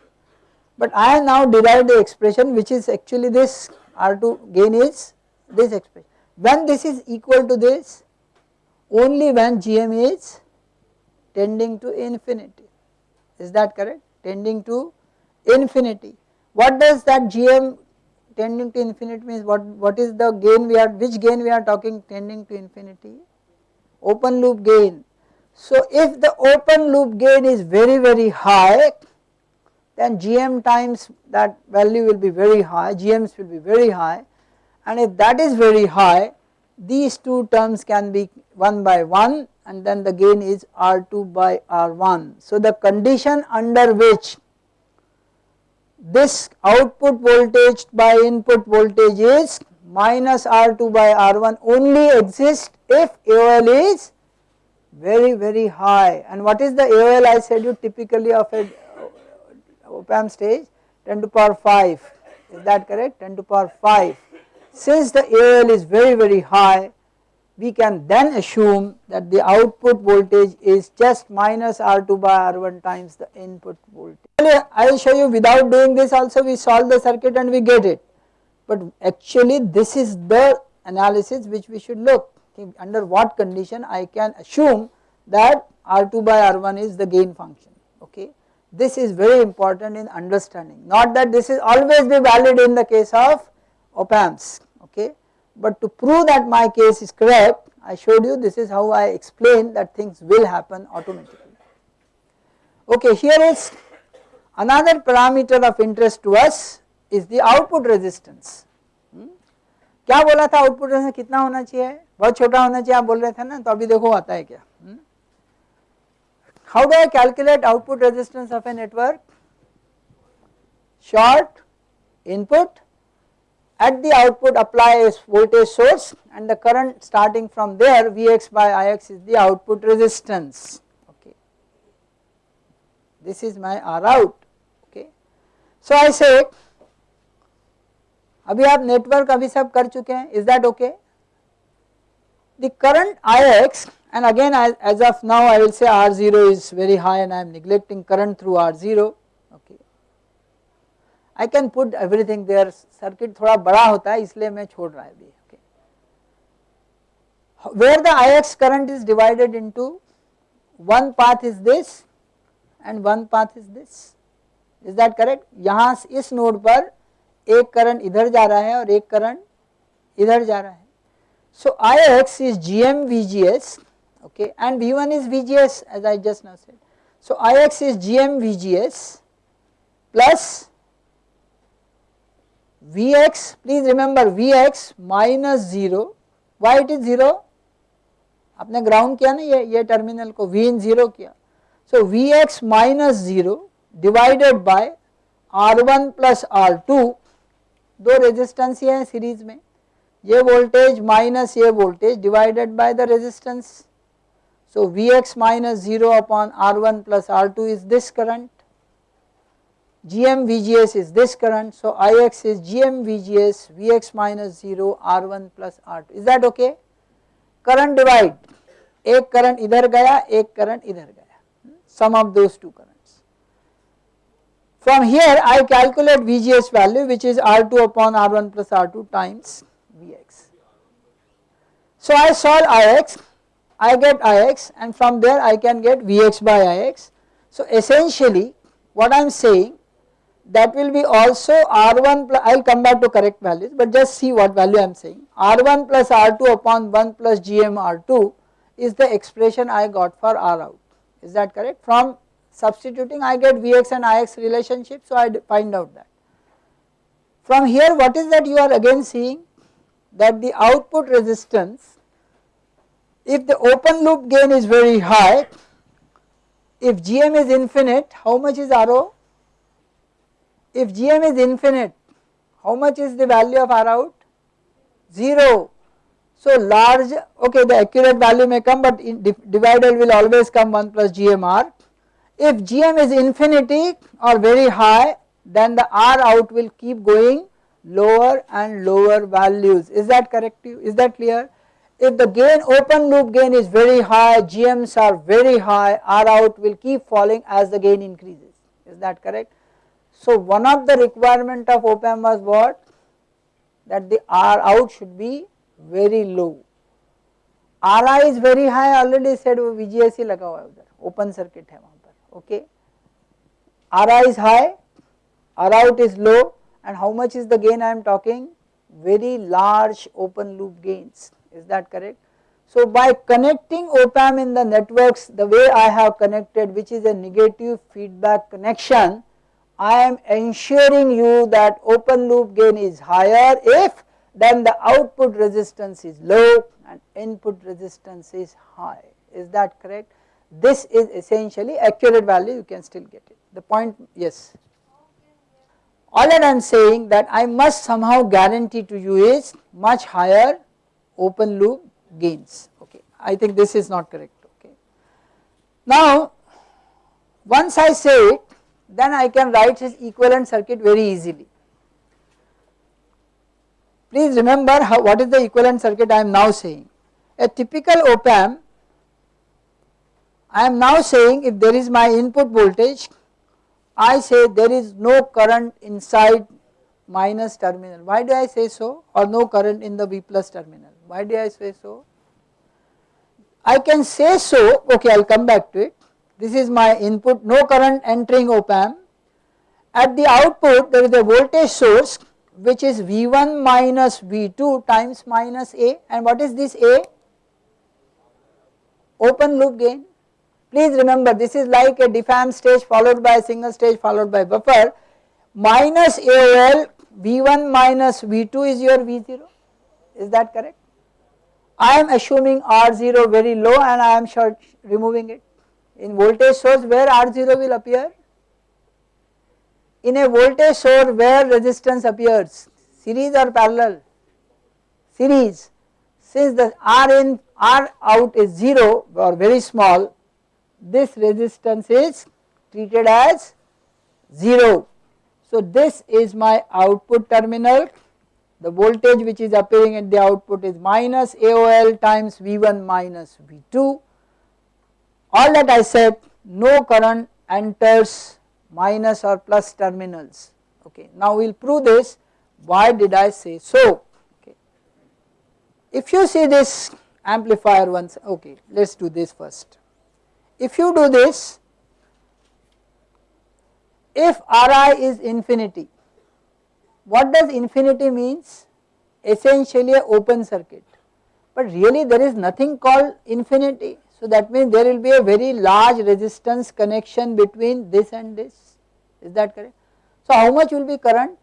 But I have now derived the expression which is actually this R2 gain is this expression. When this is equal to this only when GM is tending to infinity is that correct tending to infinity. What does that GM tending to infinity means what, what is the gain we are, which gain we are talking tending to infinity? Open loop gain. So if the open loop gain is very very high then GM times that value will be very high, GMs will be very high and if that is very high these two terms can be 1 by 1 and then the gain is R2 by R1. So the condition under which this output voltage by input voltage is minus R2 by R1 only exists if AOL is very very high. And what is the AOL I said you typically of a op amp stage? 10 to power 5 is that correct? 10 to power 5 since the AL is very very high we can then assume that the output voltage is just minus R2 by R1 times the input voltage. I will show you without doing this also we solve the circuit and we get it but actually this is the analysis which we should look under what condition I can assume that R2 by R1 is the gain function okay. This is very important in understanding not that this is always be valid in the case of op amps but to prove that my case is correct I showed you this is how I explain that things will happen automatically. Okay here is another parameter of interest to us is the output resistance. Hmm? क्या बोला था output resistance कितना होना चाहिए बहुत छोटा होना चाहिए आप बोल रहे थे ना तो अभी देखो आता है क्या how do I calculate output resistance of a network short input at the output apply a voltage source and the current starting from there Vx by Ix is the output resistance okay. This is my R out okay. So I say अभी आप network अभी सब कर चुके हैं is that okay? The current Ix and again as, as of now I will say R0 is very high and I am neglecting current through R0 okay. I can put everything there circuit थोड़ा बड़ा होता है, इसलिए मैं छोड़ रहा अभी okay where the I X current is divided into one path is this and one path is this is that correct यहाँ इस नोड पर एक करंट इधर जा रहा है और एक करंट इधर जा रहा है. So I X is G M V G S okay and V one is V G S as I just no set I X is G M V G S plus Vx please remember Vx minus 0 why it is 0 आपने ground किया ना ये ये terminal को V इन 0 किया so Vx minus 0 divided by R1 plus R2 दो resistance ही है series में ये वोल्टेज माइनस ये voltage divided by the resistance so Vx minus 0 upon R1 plus R2 is this current GM VGS is this current. So Ix is GM VGS Vx minus 0 R1 plus R2 is that okay? Current divide एक current इधर गया एक current इधर गया sum of those two currents. From here I calculate VGS value which is R2 upon R1 plus R2 times Vx. So I solve Ix I get Ix and from there I can get Vx by Ix. So essentially what I am saying that will be also R1 plus I will come back to correct values but just see what value I am saying R1 plus R2 upon 1 plus GM R2 is the expression I got for R out. Is that correct? From substituting I get Vx and Ix relationship so I find out that. From here what is that you are again seeing? That the output resistance if the open loop gain is very high if GM is infinite how much is RO if Gm is infinite, how much is the value of R out? 0. So large, okay the accurate value may come but divided will always come 1 plus GMR. If Gm is infinity or very high then the R out will keep going lower and lower values. Is that correct? Is that clear? If the gain open loop gain is very high, GMs are very high, R out will keep falling as the gain increases. Is that correct? So one of the requirement of op amp was what that the R out should be very low. RI is very high already said वो VGS ही लगा हुआ है उधर open circuit है वहाँ पर okay. RI is high, R out is low and how much is the gain I am talking very large open loop gains is that correct. So by connecting op amp in the networks the way I have connected which is a negative feedback connection I am ensuring you that open loop gain is higher if then the output resistance is low and input resistance is high. Is that correct? This is essentially accurate value you can still get it. The point yes. All that I am saying that I must somehow guarantee to you is much higher open loop gains. Okay. I think this is not correct. Okay. Now once I say then I can write his equivalent circuit very easily. Please remember how, what is the equivalent circuit I am now saying. A typical op amp, I am now saying if there is my input voltage, I say there is no current inside minus terminal. Why do I say so or no current in the V plus terminal? Why do I say so? I can say so, okay I will come back to it this is my input no current entering op amp. At the output there is a voltage source which is V1 minus V2 times minus A and what is this A? Open loop gain. Please remember this is like a diff amp stage followed by a single stage followed by buffer minus AOL V1 minus V2 is your V0 is that correct? I am assuming R0 very low and I am sure removing it in voltage source where R0 will appear? In a voltage source where resistance appears series or parallel? Series. Since the R in R out is 0 or very small this resistance is treated as 0. So this is my output terminal the voltage which is appearing at the output is minus AOL times V1 minus V2 all that I said no current enters minus or plus terminals okay. Now we will prove this why did I say so okay. If you see this amplifier once okay let us do this first. If you do this if Ri is infinity what does infinity means essentially a open circuit but really there is nothing called infinity so that means there will be a very large resistance connection between this and this. Is that correct. So how much will be current?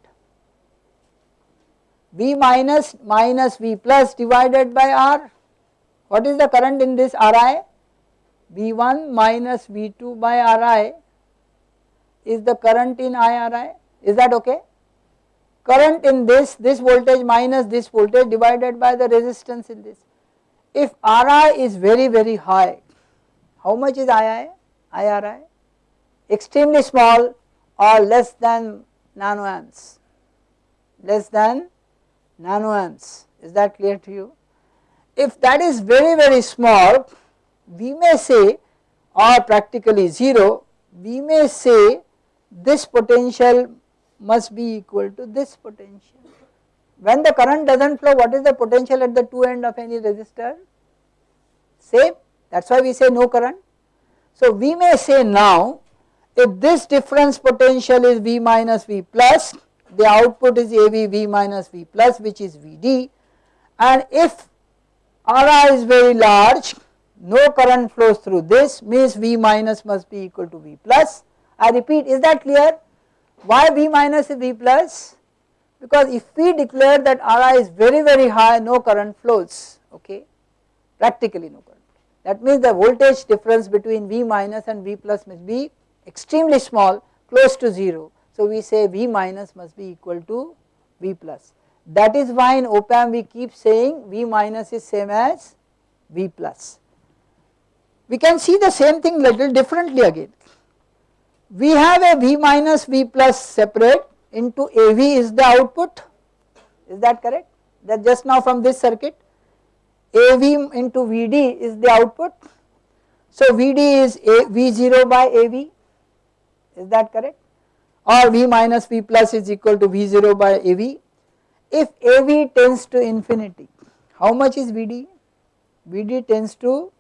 V minus minus V plus divided by R. What is the current in this Ri V1 minus V2 by Ri is the current in IRI is that okay? Current in this this voltage minus this voltage divided by the resistance in this if Ri is very very high, how much is II, IRI? Extremely small or less than nanoamps, less than nanoamps, is that clear to you? If that is very very small, we may say or practically 0, we may say this potential must be equal to this potential. When the current does not flow what is the potential at the two end of any resistor? Same that is why we say no current. So we may say now if this difference potential is V minus V plus the output is AV V minus V plus which is VD and if Ri is very large no current flows through this means V minus must be equal to V plus. I repeat is that clear? Why V minus is V plus? Because if we declare that Ri is very very high no current flows okay practically no current. That means the voltage difference between V minus and V plus must be extremely small close to 0. So we say V minus must be equal to V plus. That is why in op amp we keep saying V minus is same as V plus. We can see the same thing little differently again. We have a V minus V plus separate into AV is the output is that correct that just now from this circuit AV into VD is the output. So VD is A, V0 by AV is that correct or V minus V plus is equal to V0 by AV. If AV tends to infinity how much is VD? VD tends to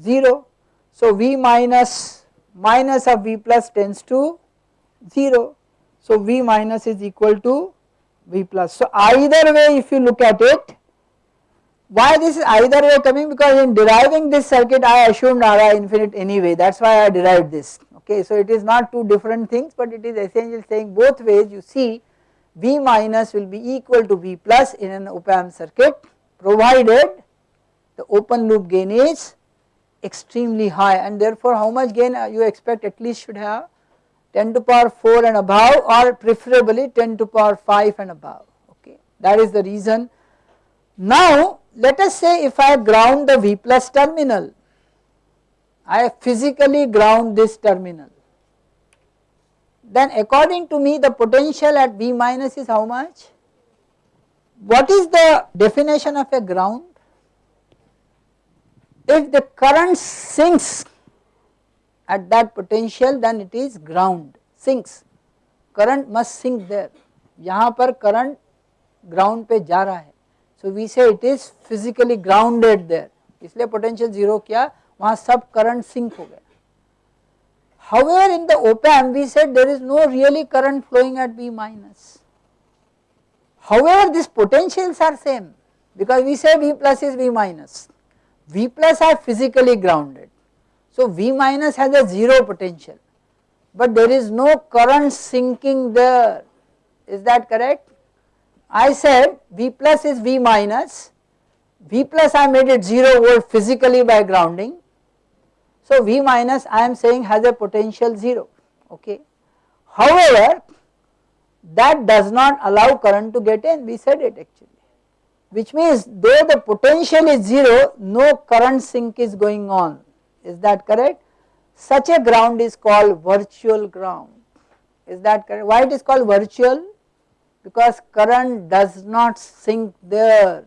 0. So V minus minus of V plus tends to 0. So V minus is equal to V plus. So either way if you look at it why this is either way coming? Because in deriving this circuit I assumed Ri infinite anyway. That is why I derived this. Okay. So it is not two different things but it is essentially saying both ways you see V minus will be equal to V plus in an op amp circuit provided the open loop gain is extremely high. And therefore how much gain you expect at least should have 10 to power 4 and above or preferably 10 to power 5 and above okay that is the reason. Now let us say if I ground the V plus terminal I physically ground this terminal then according to me the potential at V minus is how much? What is the definition of a ground? If the current sinks at that potential then it is ground sinks current must sink there यहाँ पर current ground पे जा रहा है so we say it is physically grounded there इसलिए potential zero किया वहाँ सब current sink हो गया However, in the op amp we said there is no really current flowing at V minus. However, these potentials are same because we say V plus is V minus. V plus are physically grounded. So V minus has a 0 potential but there is no current sinking there is that correct? I said V plus is V minus, V plus I made it 0 volt physically by grounding. So V minus I am saying has a potential 0 okay. However, that does not allow current to get in we said it actually which means though the potential is 0 no current sink is going on is that correct. Such a ground is called virtual ground is that correct. Why it is called virtual? because current does not sink there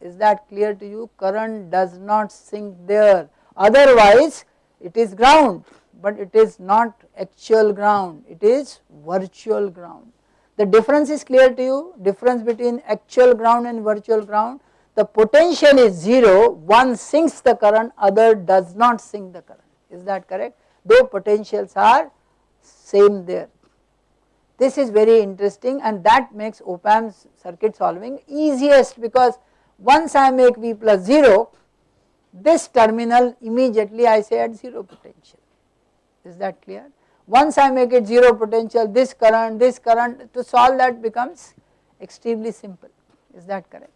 is that clear to you current does not sink there otherwise it is ground but it is not actual ground it is virtual ground The difference is clear to you, difference between actual ground and virtual ground. The potential is 0, one sinks the current, other does not sink the current, is that correct? Though potentials are same there. This is very interesting and that makes op-amp's circuit solving easiest because once I make V plus 0, this terminal immediately I say at 0 potential, is that clear? Once I make it 0 potential, this current, this current to solve that becomes extremely simple, is that correct?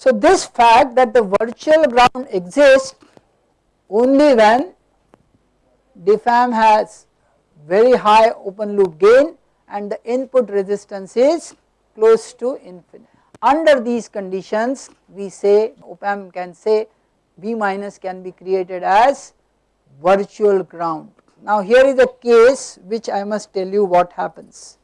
So this fact that the virtual ground exists only when diff amp has very high open loop gain and the input resistance is close to infinite. Under these conditions we say op amp can say V minus can be created as virtual ground now here is a case which I must tell you what happens.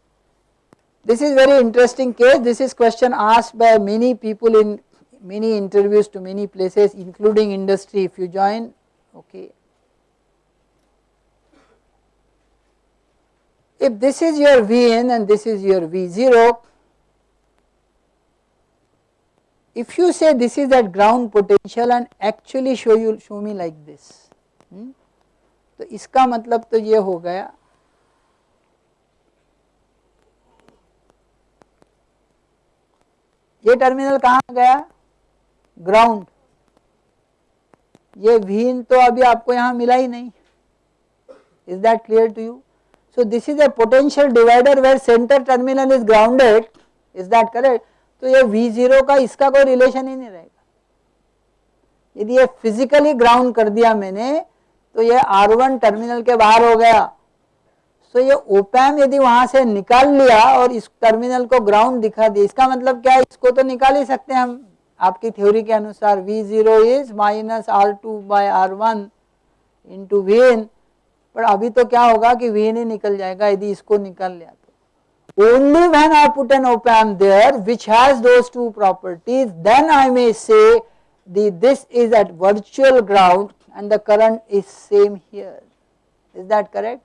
This is very interesting case, this is question asked by many people in many interviews to many places including industry if you join okay. If this is your Vn and this is your V0, if you say this is at ground potential and actually show you show me like this. Hmm? तो इसका मतलब तो ये हो गया ये terminal कहाँ गया ग्राउंड ये भीन तो अभी आपको यहाँ मिला ही नहीं। Is that clear to you so this is a potential divider where centre terminal is grounded is that correct तो ये V ज़ीरो का इसका कोई रिलेशन ही नहीं रहेगा। यदि ये फिजिकली ग्राउंड कर दिया मैंने तो ये आर वन टर्मिनल के बाहर हो गया। तो ये ओपैम यदि वहाँ से निकाल लिया और इस टर्मिनल को ग्राउंड दिखा दिया, इसका मतलब क्या है? इसको तो निकाल ही सकते हैं हम। आपकी थ्योरी के अनुसार V zero is minus R two by R one into V in पर अभी तो क्या होगा कि वीन ही निकल जाएगा, यदि इसको निकल लिया तो only when I put an op amp there which has those two properties then I may say this is at virtual ground and the current is same here. Is that correct?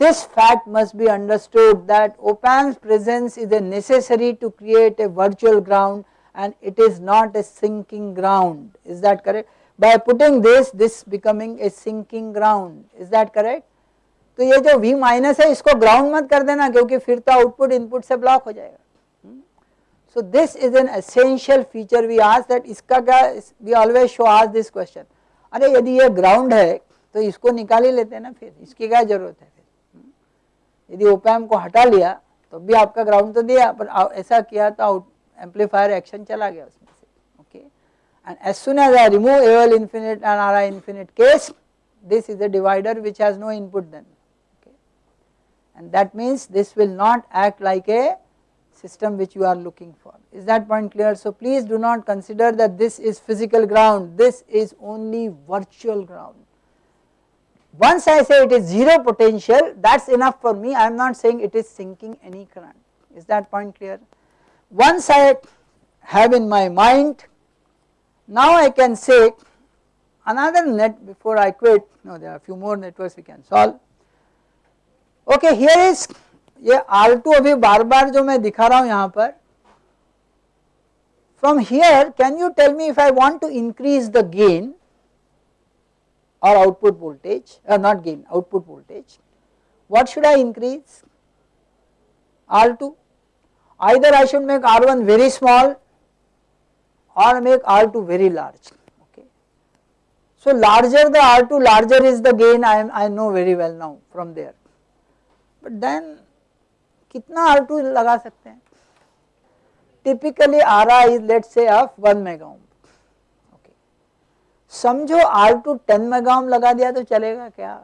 This fact must be understood that op-amp's presence is a necessary to create a virtual ground and it is not a sinking ground. Is that correct? By putting this, this becoming a sinking ground. Is that correct? तो ये जो V minus है इसको ground मत कर देना क्योंकि फिर तो आउटपुट इनपुट से ब्लॉक हो जाएगा so this is an essential feature we ask that इसका क्या we always show ask this question अरे यदि ये ग्राउंड है तो इसको निकाल ही लेते हैं ना फिर इसकी क्या ज़रूरत है फिर यदि ओपैम को हटा लिया तो भी आपका ग्राउंड तो दिया पर ऐसा किया तो amplifier amplifier action chala gaya usme se okay? And as soon as I remove AL infinite and RI infinite case this is the divider which has no input then okay? And that means this will not act like a system which you are looking for. Is that point clear? So please do not consider that this is physical ground. This is only virtual ground. Once I say it is 0 potential that is enough for me. I am not saying it is sinking any current. Is that point clear? Once I have in my mind now I can say another net before I quit no there are a few more networks we can solve. Okay here is ये R2 अभी बार बार जो मैं दिखा रहा हूं यहां पर from here can you tell me if I want to increase the gain or output voltage uh, not gain output voltage what should I increase R2 either I should make R1 very small or make R2 very large okay. So larger the R2 larger is the gain I, am, I know very well now from there but then R two लगा सकते हैं typically R I is let's say of one mega okay समझो R two ten mega लगा दिया तो चलेगा क्या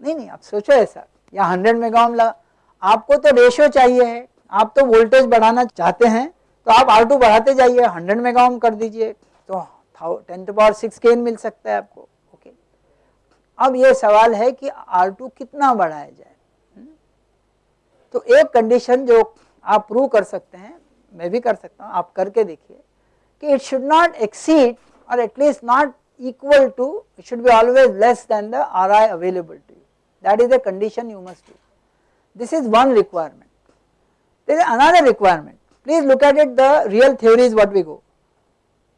नहीं नहीं आप सोचो ऐसा या हंड्रेड मेगा लगा आपको तो रेशियो चाहिए है आप तो वोल्टेज बढ़ाना चाहते हैं तो आप आर टू बढ़ाते जाइए हंड्रेड मेगा ओम कर दीजिए तो ten to power six gain मिल सकता है आपको ओके अब ये सवाल है कि आर टू कितना बढ़ाया जाए तो एक कंडीशन जो आप प्रूव कर सकते हैं, मैं भी कर सकता हूँ, आप करके देखिए, कि इट शुड नॉट एक्सीड और at least not equal to, it should be always less than the Ri available to you. That is the condition you must do. This is one requirement. There is another requirement. Please look at it the real theory is what we go.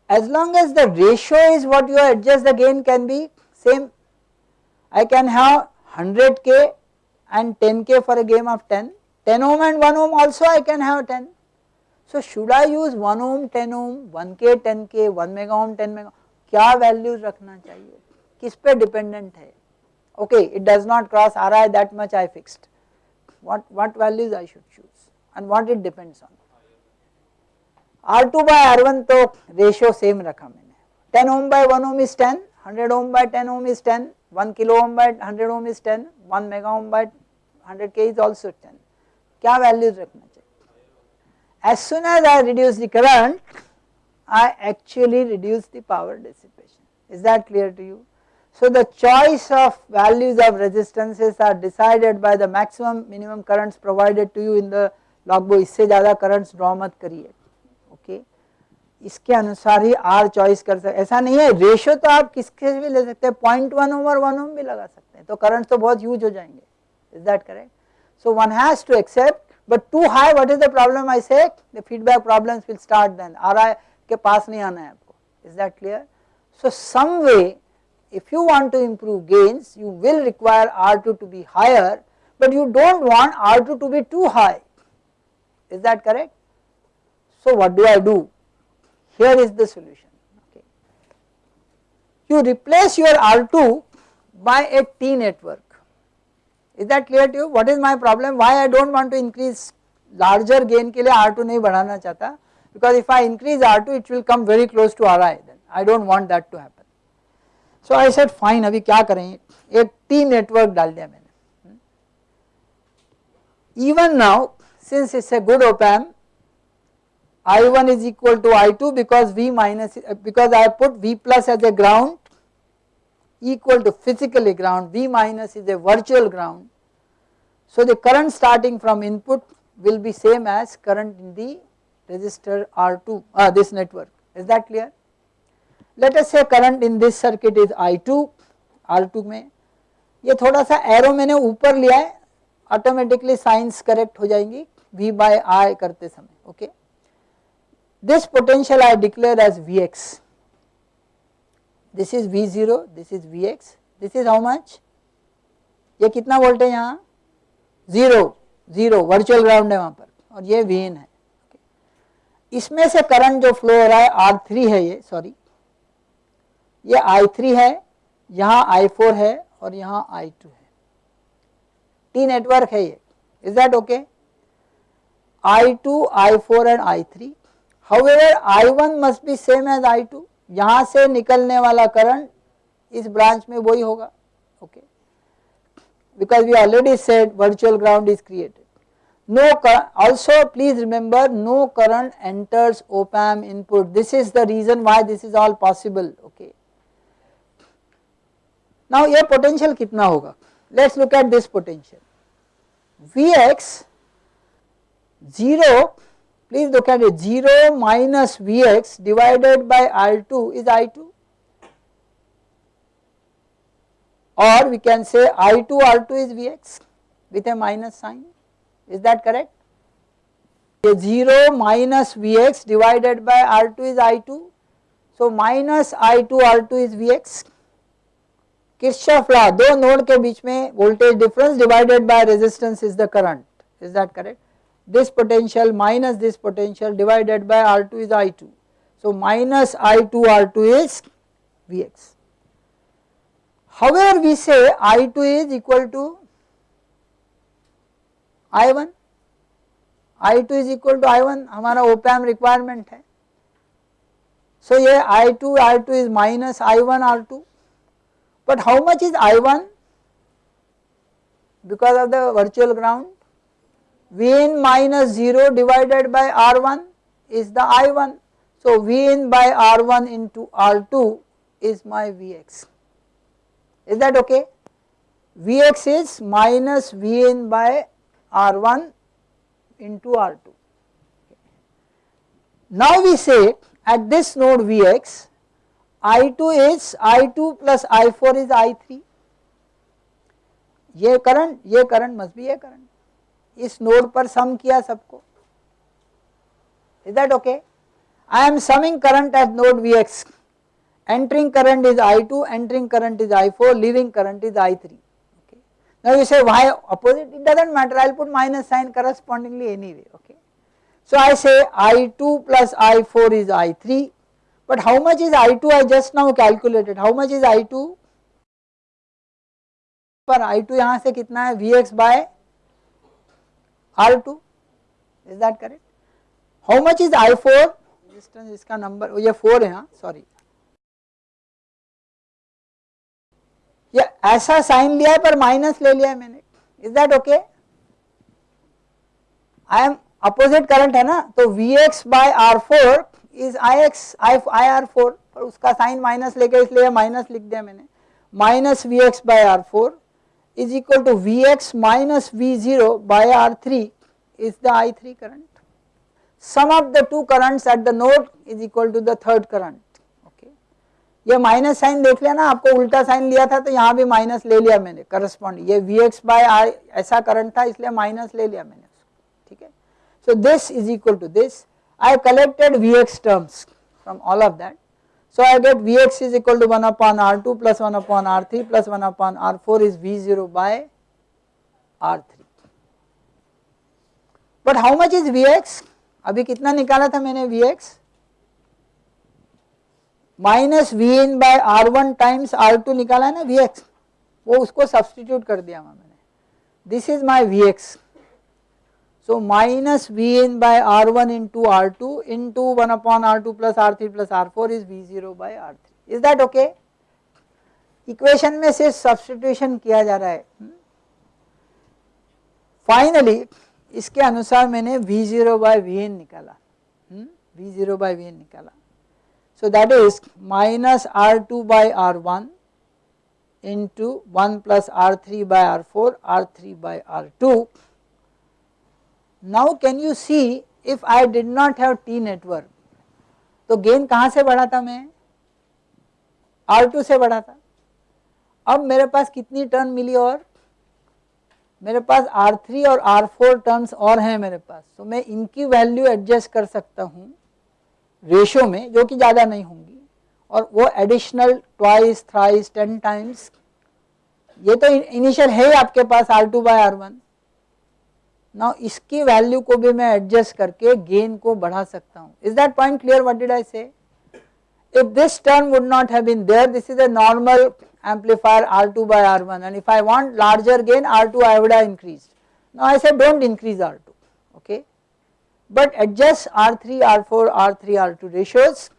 As long as the ratio is what you adjust the gain can be same. I can have 100k and 10k for a game of 10, 10 ohm and 1 ohm also I can have 10. So should I use 1 ohm 10 ohm, 1k 10k, 1 mega ohm 10 mega क्या values रखना चाहिए किस पे dependent है okay it does not cross RI that much I fixed what what values I should choose and what it depends on R2 by R1 तो ratio same रखा मैंने 10 ohm by 1 ohm is 10 100 ohm by 10 ohm is 10 1 kilo ohm by 100 ohm is 10 1 mega ohm by 100 k is also 10 क्या values रखना चाहिए as soon as I reduce the current I actually reduce the power dissipation is that clear to you so the choice of values of resistances are decided by the maximum minimum currents provided to you in the logbook इससे ज़्यादा currents draw मत करिए okay इसके अनुसार ही our choice कर सकते ऐसा नहीं है रेशियो तो आप किसके भी ले सकते हैं point one over one ohm भी लगा सकते हैं तो करंट तो बहुत यूज़ हो जाएँगे is that correct so one has to accept but too high what is the problem I say the feedback problems will start then R I के पास नहीं आना है आपको is that clear so some way if you want to improve gains, you will require R2 to be higher, but you do not want R2 to be too high. Is that correct? So what do I do? Here is the solution. Okay. You replace your R2 by a T network. Is that clear to you? What is my problem? Why I do not want to increase larger gain के लिए R2 नहीं बढ़ाना चाहता because if I increase R2 it will come very close to Ri then I do not want that to happen. So I said fine अभी क्या करें एक T network डाल दिया मैंने even now since it's a good ओपैम I1 is equal to I2 because V minus because I put V plus as a ground equal to physically ground V minus is a virtual ground. So the current starting from input will be same as current in the resistor R2 uh, this network is that clear let us से current in this circuit is I2 R2 में ये थोड़ा सा arrow मैंने ऊपर लिया है automatically science correct हो जाएंगी V बाय I करते समय okay this potential I declare as Vx. This is V0 this is Vx. This is how much ये कितना वोल्ट है यहाँ? ज़ीरो ज़ीरो वर्चुअल ग्राउंड है वहाँ पर, और ये वीन है इसमें से करंट जो फ्लो हो रहा है आर थ्री है ये सॉरी ये आई थ्री है, यहाँ आई फोर है, और यहाँ आई टू है. टी नेटवर्क है ये. Is that okay I2, I4 and I3. However, I1 must be same as I2. यहाँ से निकलने वाला करंट इस ब्रांच में वही होगा। Okay because we already set virtual ground is created no also please remember no current enters op amp input this is the reason why this is all possible okay now यह potential कितना होगा? Let's look at this potential V X 0 please look at it 0 minus Vx divided by I2 is I2 or we can say I2 R2 is Vx with a minus sign is that correct 0 minus Vx divided by R2 is I2 so minus I2 R2 is Vx Kirchhoff law दो node के बीच में voltage difference divided by resistance is the current is that correct this potential minus this potential divided by R2 is I2 so minus I2 R2 is Vx however we say I2 is equal to I1 I2 is equal to I1 हमारा op amp requirement है so ये I2 R2 is minus I1 R2 but how much is I1 because of the virtual ground Vn minus 0 divided by R1 is the I1. So, Vn by R1 into R2 is my Vx. Is that okay? Vx is minus Vn by R1 into R2. Now we say at this node Vx, I2 is I2 plus I4 is I3. Ye current, ye current must be a current. इस node पर sum किया सबको is is that okay. I am summing current at node Vx, entering current is I2, entering current is I4, leaving current is I3. Okay. Now you say why opposite? It does not matter, I will put minus sign correspondingly anyway. Okay. So I say I2 plus I4 is I3, but how much is I2 I just now calculated, how much is I2? पर I2 यहाँ से कितना है Vx by R2 is that correct? How much is I4? Resistance इसका number, ये 4 है हाँ sorry. ये ऐसा साइन लिया है पर माइनस ले लिया है मैंने. Is that okay I am opposite current है ना? तो V X by R four is I X I I R four पर उसका साइन माइनस लेके इसलिए माइनस लिख दिया मैंने. Minus V X by R four is equal to Vx minus V0 by R3 is the I3 current. Sum of the two currents at the node is equal to the third current. Okay. ये minus sign देख लिया ना आपको उल्टा sign लिया था तो यहाँ भी माइनस ले लिया मैंने करस्पॉन्ड ये वी एक्स बाय आर ऐसा करंट था इसलिए माइनस ले लिया मैंने ठीक है so this is equal to this I collected V X terms from all of that So, I get Vx is equal to 1 upon R2 plus 1 upon R3 plus 1 upon R4 is V0 by R3. But how much is Vx? अभी कितना निकाला था मैंने Vx? Minus V in by R one times R two निकाला है ना we x वो उसको सब्सटीट्यूट कर दिया मैंने this is my V X So, minus Vn by R1 into R2 into 1 upon R2 plus R3 plus R4 is V0 by R3 is that okay? Equation में सिर्फ़ substitution किया जा रहा है Finally, इसके अनुसार मैंने V0 ज़ीरो बाई वी निकाला V0 by V in निकाला so that is minus R two by R one into one plus R three by R four R three R two Now can you see if I did not have T network? तो gain कहाँ से बढ़ा था मैं? R2 से बढ़ा था। अब मेरे पास कितनी टर्न मिली और? मेरे पास R3 और R4 टर्म्स और हैं मेरे पास। तो मैं इनकी वैल्यू एडजस्ट कर सकता हूँ रेशो में, जो कि ज़्यादा नहीं होंगी। और वो additional twice thrice ten times ये तो इनिशियल है ही आपके पास R2 two by R one now इसकी वैल्यू को भी मैं एडजस्ट करके गेन को बढ़ा सकता हूँ is that point clear what did I say if this term would not have been there this is a normal amplifier R2 by R1 and if I want larger gain R2 I would have increased. Now I said don't increase R2 okay but adjust R3, R4, R3, R2 ratios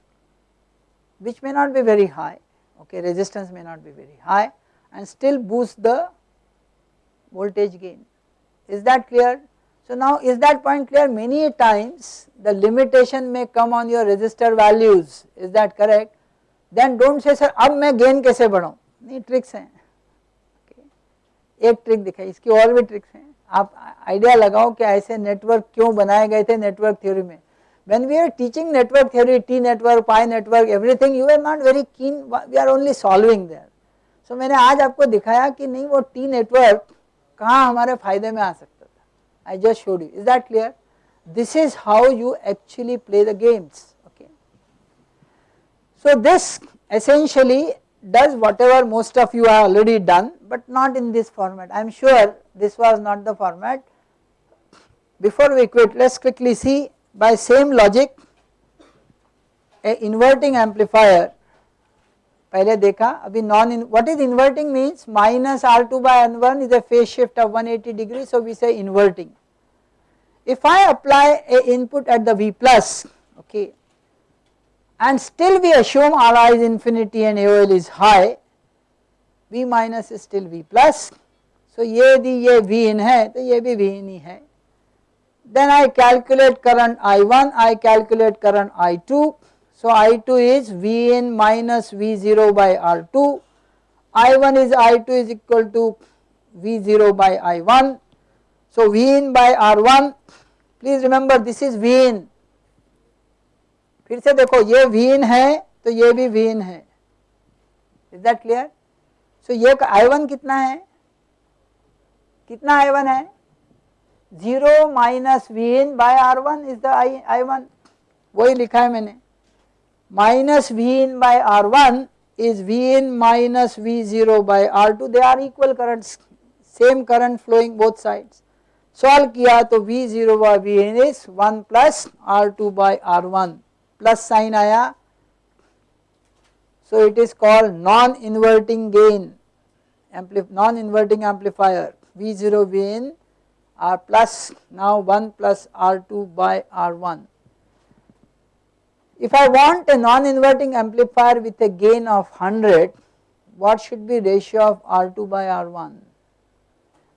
which may not be very high okay resistance may not be very high and still boost the voltage gain is that clear? So now is that point clear? Many times the limitation may come on your resistor values, is that correct? Then don't say sir अब मैं gain कैसे बढ़ाऊँ नहीं tricks हैं एक trick दिखाई इसकी और भी ट्रिक्स हैं आप आइडिया लगाओ कि ऐसे नेटवर्क क्यों बनाए गए थे नेटवर्क थ्योरी में when we are teaching network theory T network pi network everything you are not very keen we are only solving there so मैंने आज आपको दिखाया कि नहीं वो T network कहाँ हमारे फायदे में आ सकता था I just showed you is that clear this is how you actually play the games okay so this essentially does whatever most of you have already done but not in this format i am sure this was not the format before we quit let us quickly see by same logic a inverting amplifier पहले देखा, अभी non in what is inverting means minus R two by N one is a phase shift of 180 eighty degree so we say inverting if I apply a input at the V plus okay and still we assume R I is infinity and L is high V minus is still V plus so ये यदि ये we इन है तो ये भी we in ही है. Then I calculate current I one I calculate current I two So I2 is Vn minus V0 by R2, I1 is I2 is equal to V0 by I1. So Vn by R1, please remember this is Vn. फिर से देखो ये Vn है तो ये भी Vn है is that clear सो ये I1 कितना है कितना I1 है 0 minus Vn by R1 is the I, I1 वही लिखा है मैंने minus V in by R one is V in minus V0 by R2 they are equal currents same current flowing both sides solve किया तो V0 by V in is 1 plus R2 by R1 plus sign आया so it is called non inverting gain non inverting amplifier V0 V in R plus now 1 plus R2 by R1 if I want a non-inverting amplifier with a gain of 100, what should be ratio of R2 by R1?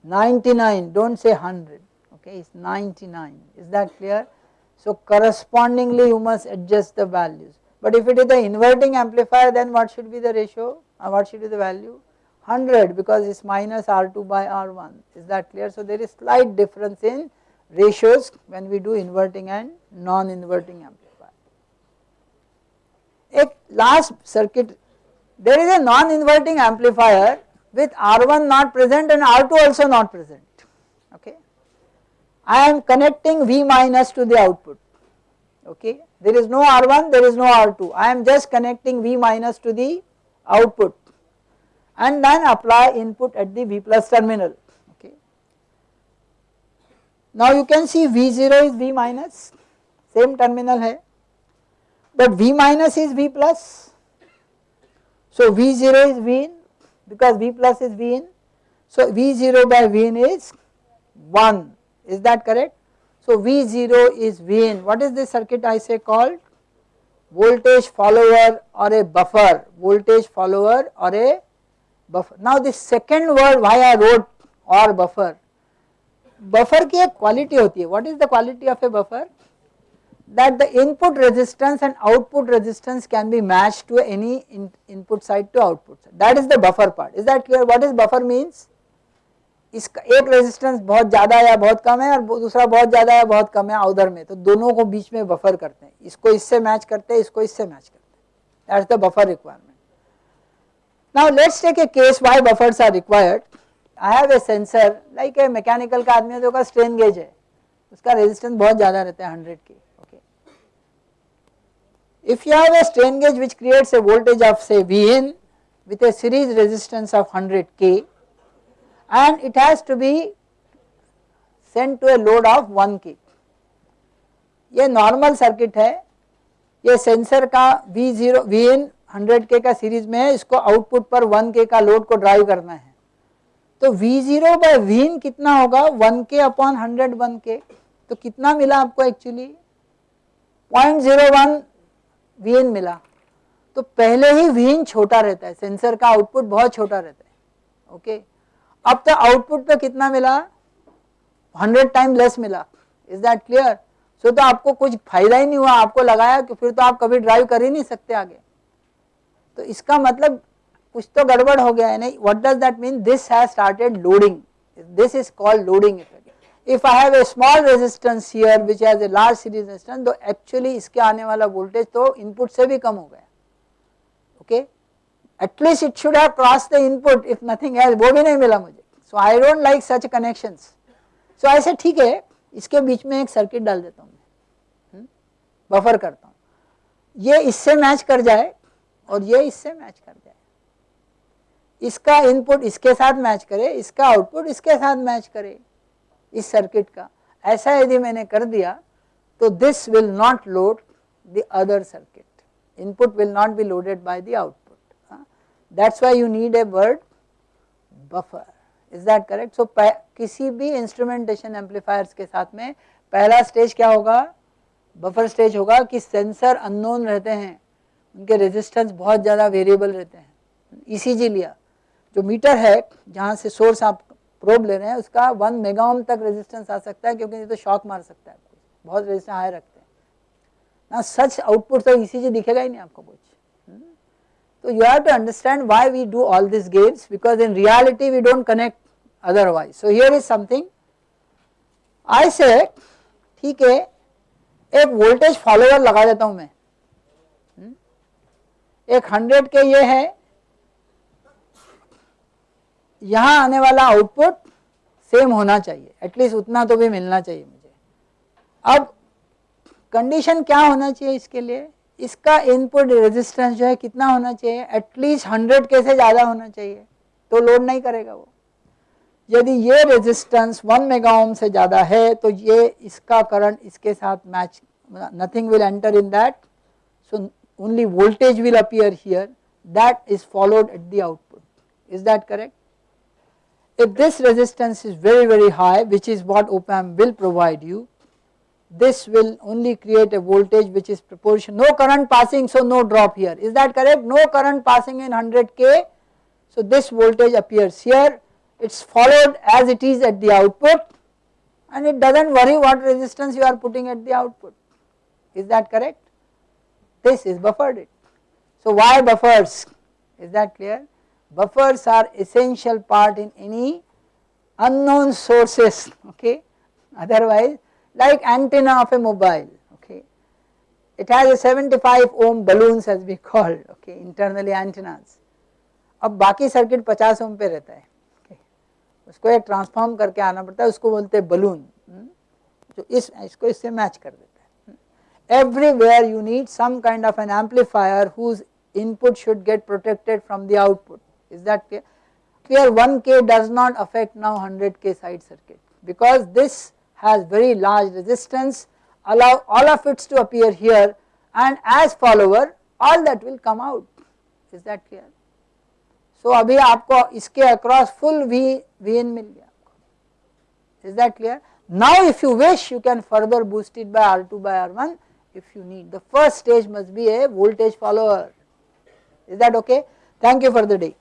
99, do not say 100, okay, it is 99, is that clear? So correspondingly you must adjust the values, but if it is the inverting amplifier then what should be the ratio, or uh, what should be the value? 100 because it is minus R2 by R1, is that clear? So there is slight difference in ratios when we do inverting and non-inverting amplifier a last circuit there is a non-inverting amplifier with R1 not present and R2 also not present okay. I am connecting V minus to the output okay there is no R1 there is no R2 I am just connecting V minus to the output and then apply input at the V plus terminal okay. Now you can see V0 is V minus same terminal hai but V minus is V plus. So V0 is V in because V plus is V in. So V0 by V in is 1 is that correct? So V0 is V in what is this circuit I say called? Voltage follower or a buffer voltage follower or a buffer. Now this second word why I wrote or buffer buffer की एक quality होती है what is the quality of a buffer? That the input resistance and output resistance can be matched to any in, input side to output side. That is the buffer part. Is that clear? What is buffer means? इसका एक resistance बहुत ज़्यादा या बहुत कम है और दूसरा बहुत ज़्यादा या बहुत कम है उधर में। तो दोनों को बीच में बफर करते हैं। इसको इससे मैच करते हैं इसको इससे मैच करते हैं। That's the buffer requirement now let's take a case why buffers are required I have a sensor like a mechanical का आदमी है जो का स्ट्रेन गेज है। उसका रेजिस्टेंस बहुत ज़्यादा रहता है हंड्रेड की If you have a strain gauge which creates a voltage of say Vn with a series resistance of 100 K and it has to be sent to a load of 1 K. ये normal circuit है ये sensor का V zero V in hundred K का series में है इसको output पर 1 के का लोड को ड्राइव करना है तो V zero by V in कितना होगा 1 के अपॉन हंड्रेड वन के तो कितना मिला आपको actually point zero one V in मिला तो पहले ही वीएन छोटा रहता है, सेंसर का आउटपुट बहुत छोटा रहता है, ओके? अब तो आउटपुट पे कितना मिला? 100 टाइम लेस मिला, इज़ दैट क्लियर? सो तो आपको कुछ फ़ायदा ही नहीं हुआ, आपको लगाया कि फिर तो आप कभी ड्राइव कर ही नहीं सकते आगे। तो इसका मतलब कुछ तो गड़बड़ हो गया है, नहीं? What does that mean this has started loading this is called loading effect if I have a small resistance here which has a large series resistance तो actually इसके आने वाला voltage तो input से भी कम हो गया okay at least it should have crossed the input if nothing else वो भी नहीं मिला मुझे so I don't like such connections so I said ठीक है इसके बीच में एक सर्किट डाल देता हूँ मैं बफर करता हूँ ये इससे मैच कर जाए और ये इससे मैच कर जाए इसका इनपुट इसके साथ मैच करे इसका आउटपुट इसके साथ मैच करे इस सर्किट का। ऐसा यदि मैंने कर दिया तो this will not load the other circuit input will not be loaded by the output that's why you need a word buffer is that correct so किसी भी इंस्ट्रूमेंटेशन एम्पलीफायर्स के साथ में पहला स्टेज क्या होगा? बफर स्टेज होगा कि सेंसर अननोन रहते हैं। उनके रेजिस्टेंस बहुत ज़्यादा वेरिएबल रहते हैं। इसीजी लिया। जो मीटर है, जहाँ से सोर्स आप प्रोब ले रहे हैं, उसका वन मेगा ओम तक रेजिस्टेंस आ सकता है, क्योंकि नहीं तो शॉक मार सकता है। बहुत रेजिस्टेंस हाई रखते हैं। ना सच आउटपुट तो इसी चीज़ दिखेगा ही नहीं आपको कुछ। हम्म? तो you have to understand why we do all this games because in reality we don't connect otherwise so here is something I say ठीक है, एक वोल्टेज फॉलोअर लगा देता हूँ मैं। हम्म? एक हंड्रेड के ये है यहाँ आने वाला आउटपुट सेम होना चाहिए। एटलीस्ट उतना तो भी मिलना चाहिए मुझे। अब कंडीशन क्या होना चाहिए इसके लिए? इसका इनपुट रेजिस्टेंस जो है कितना होना चाहिए? एटलीस्ट 100 के से ज़्यादा होना चाहिए। तो लोड नहीं करेगा वो। यदि ये रेजिस्टेंस वन मेगा ओम से ज़्यादा है तो ये इसका करंट इसके साथ match nothing will enter in that so only voltage will appear here that is followed at the output is that correct? If this resistance is very very high which is what op amp will provide you this will only create a voltage which is proportion no current passing so no drop here. Is that correct? No current passing in 100k so this voltage appears here. It is followed as it is at the output and it does not worry what resistance you are putting at the output. Is that correct? This is buffered. It so why buffers? Is that clear buffers are essential part in any unknown sources okay otherwise like antenna of a mobile okay it has a 75 ohm baluns as we call. okay internally antennas अब बाकी circuit 50 ohm पे रहता है okay. usko ek transform karke aana पड़ता है उसको बोलते हैं बलून जो इस इसको इससे मैच कर देता है everywhere you need some kind of input should get protected from the output is that clear? Here 1k does not affect now 100k side circuit because this has very large resistance allow all of it to appear here and as follower all that will come out. Is that clear? So abhi aapko iske across full v vn is that clear? Now if you wish you can further boost it by r2 by r1 if you need. The first stage must be a voltage follower. Is that okay? Thank you for the day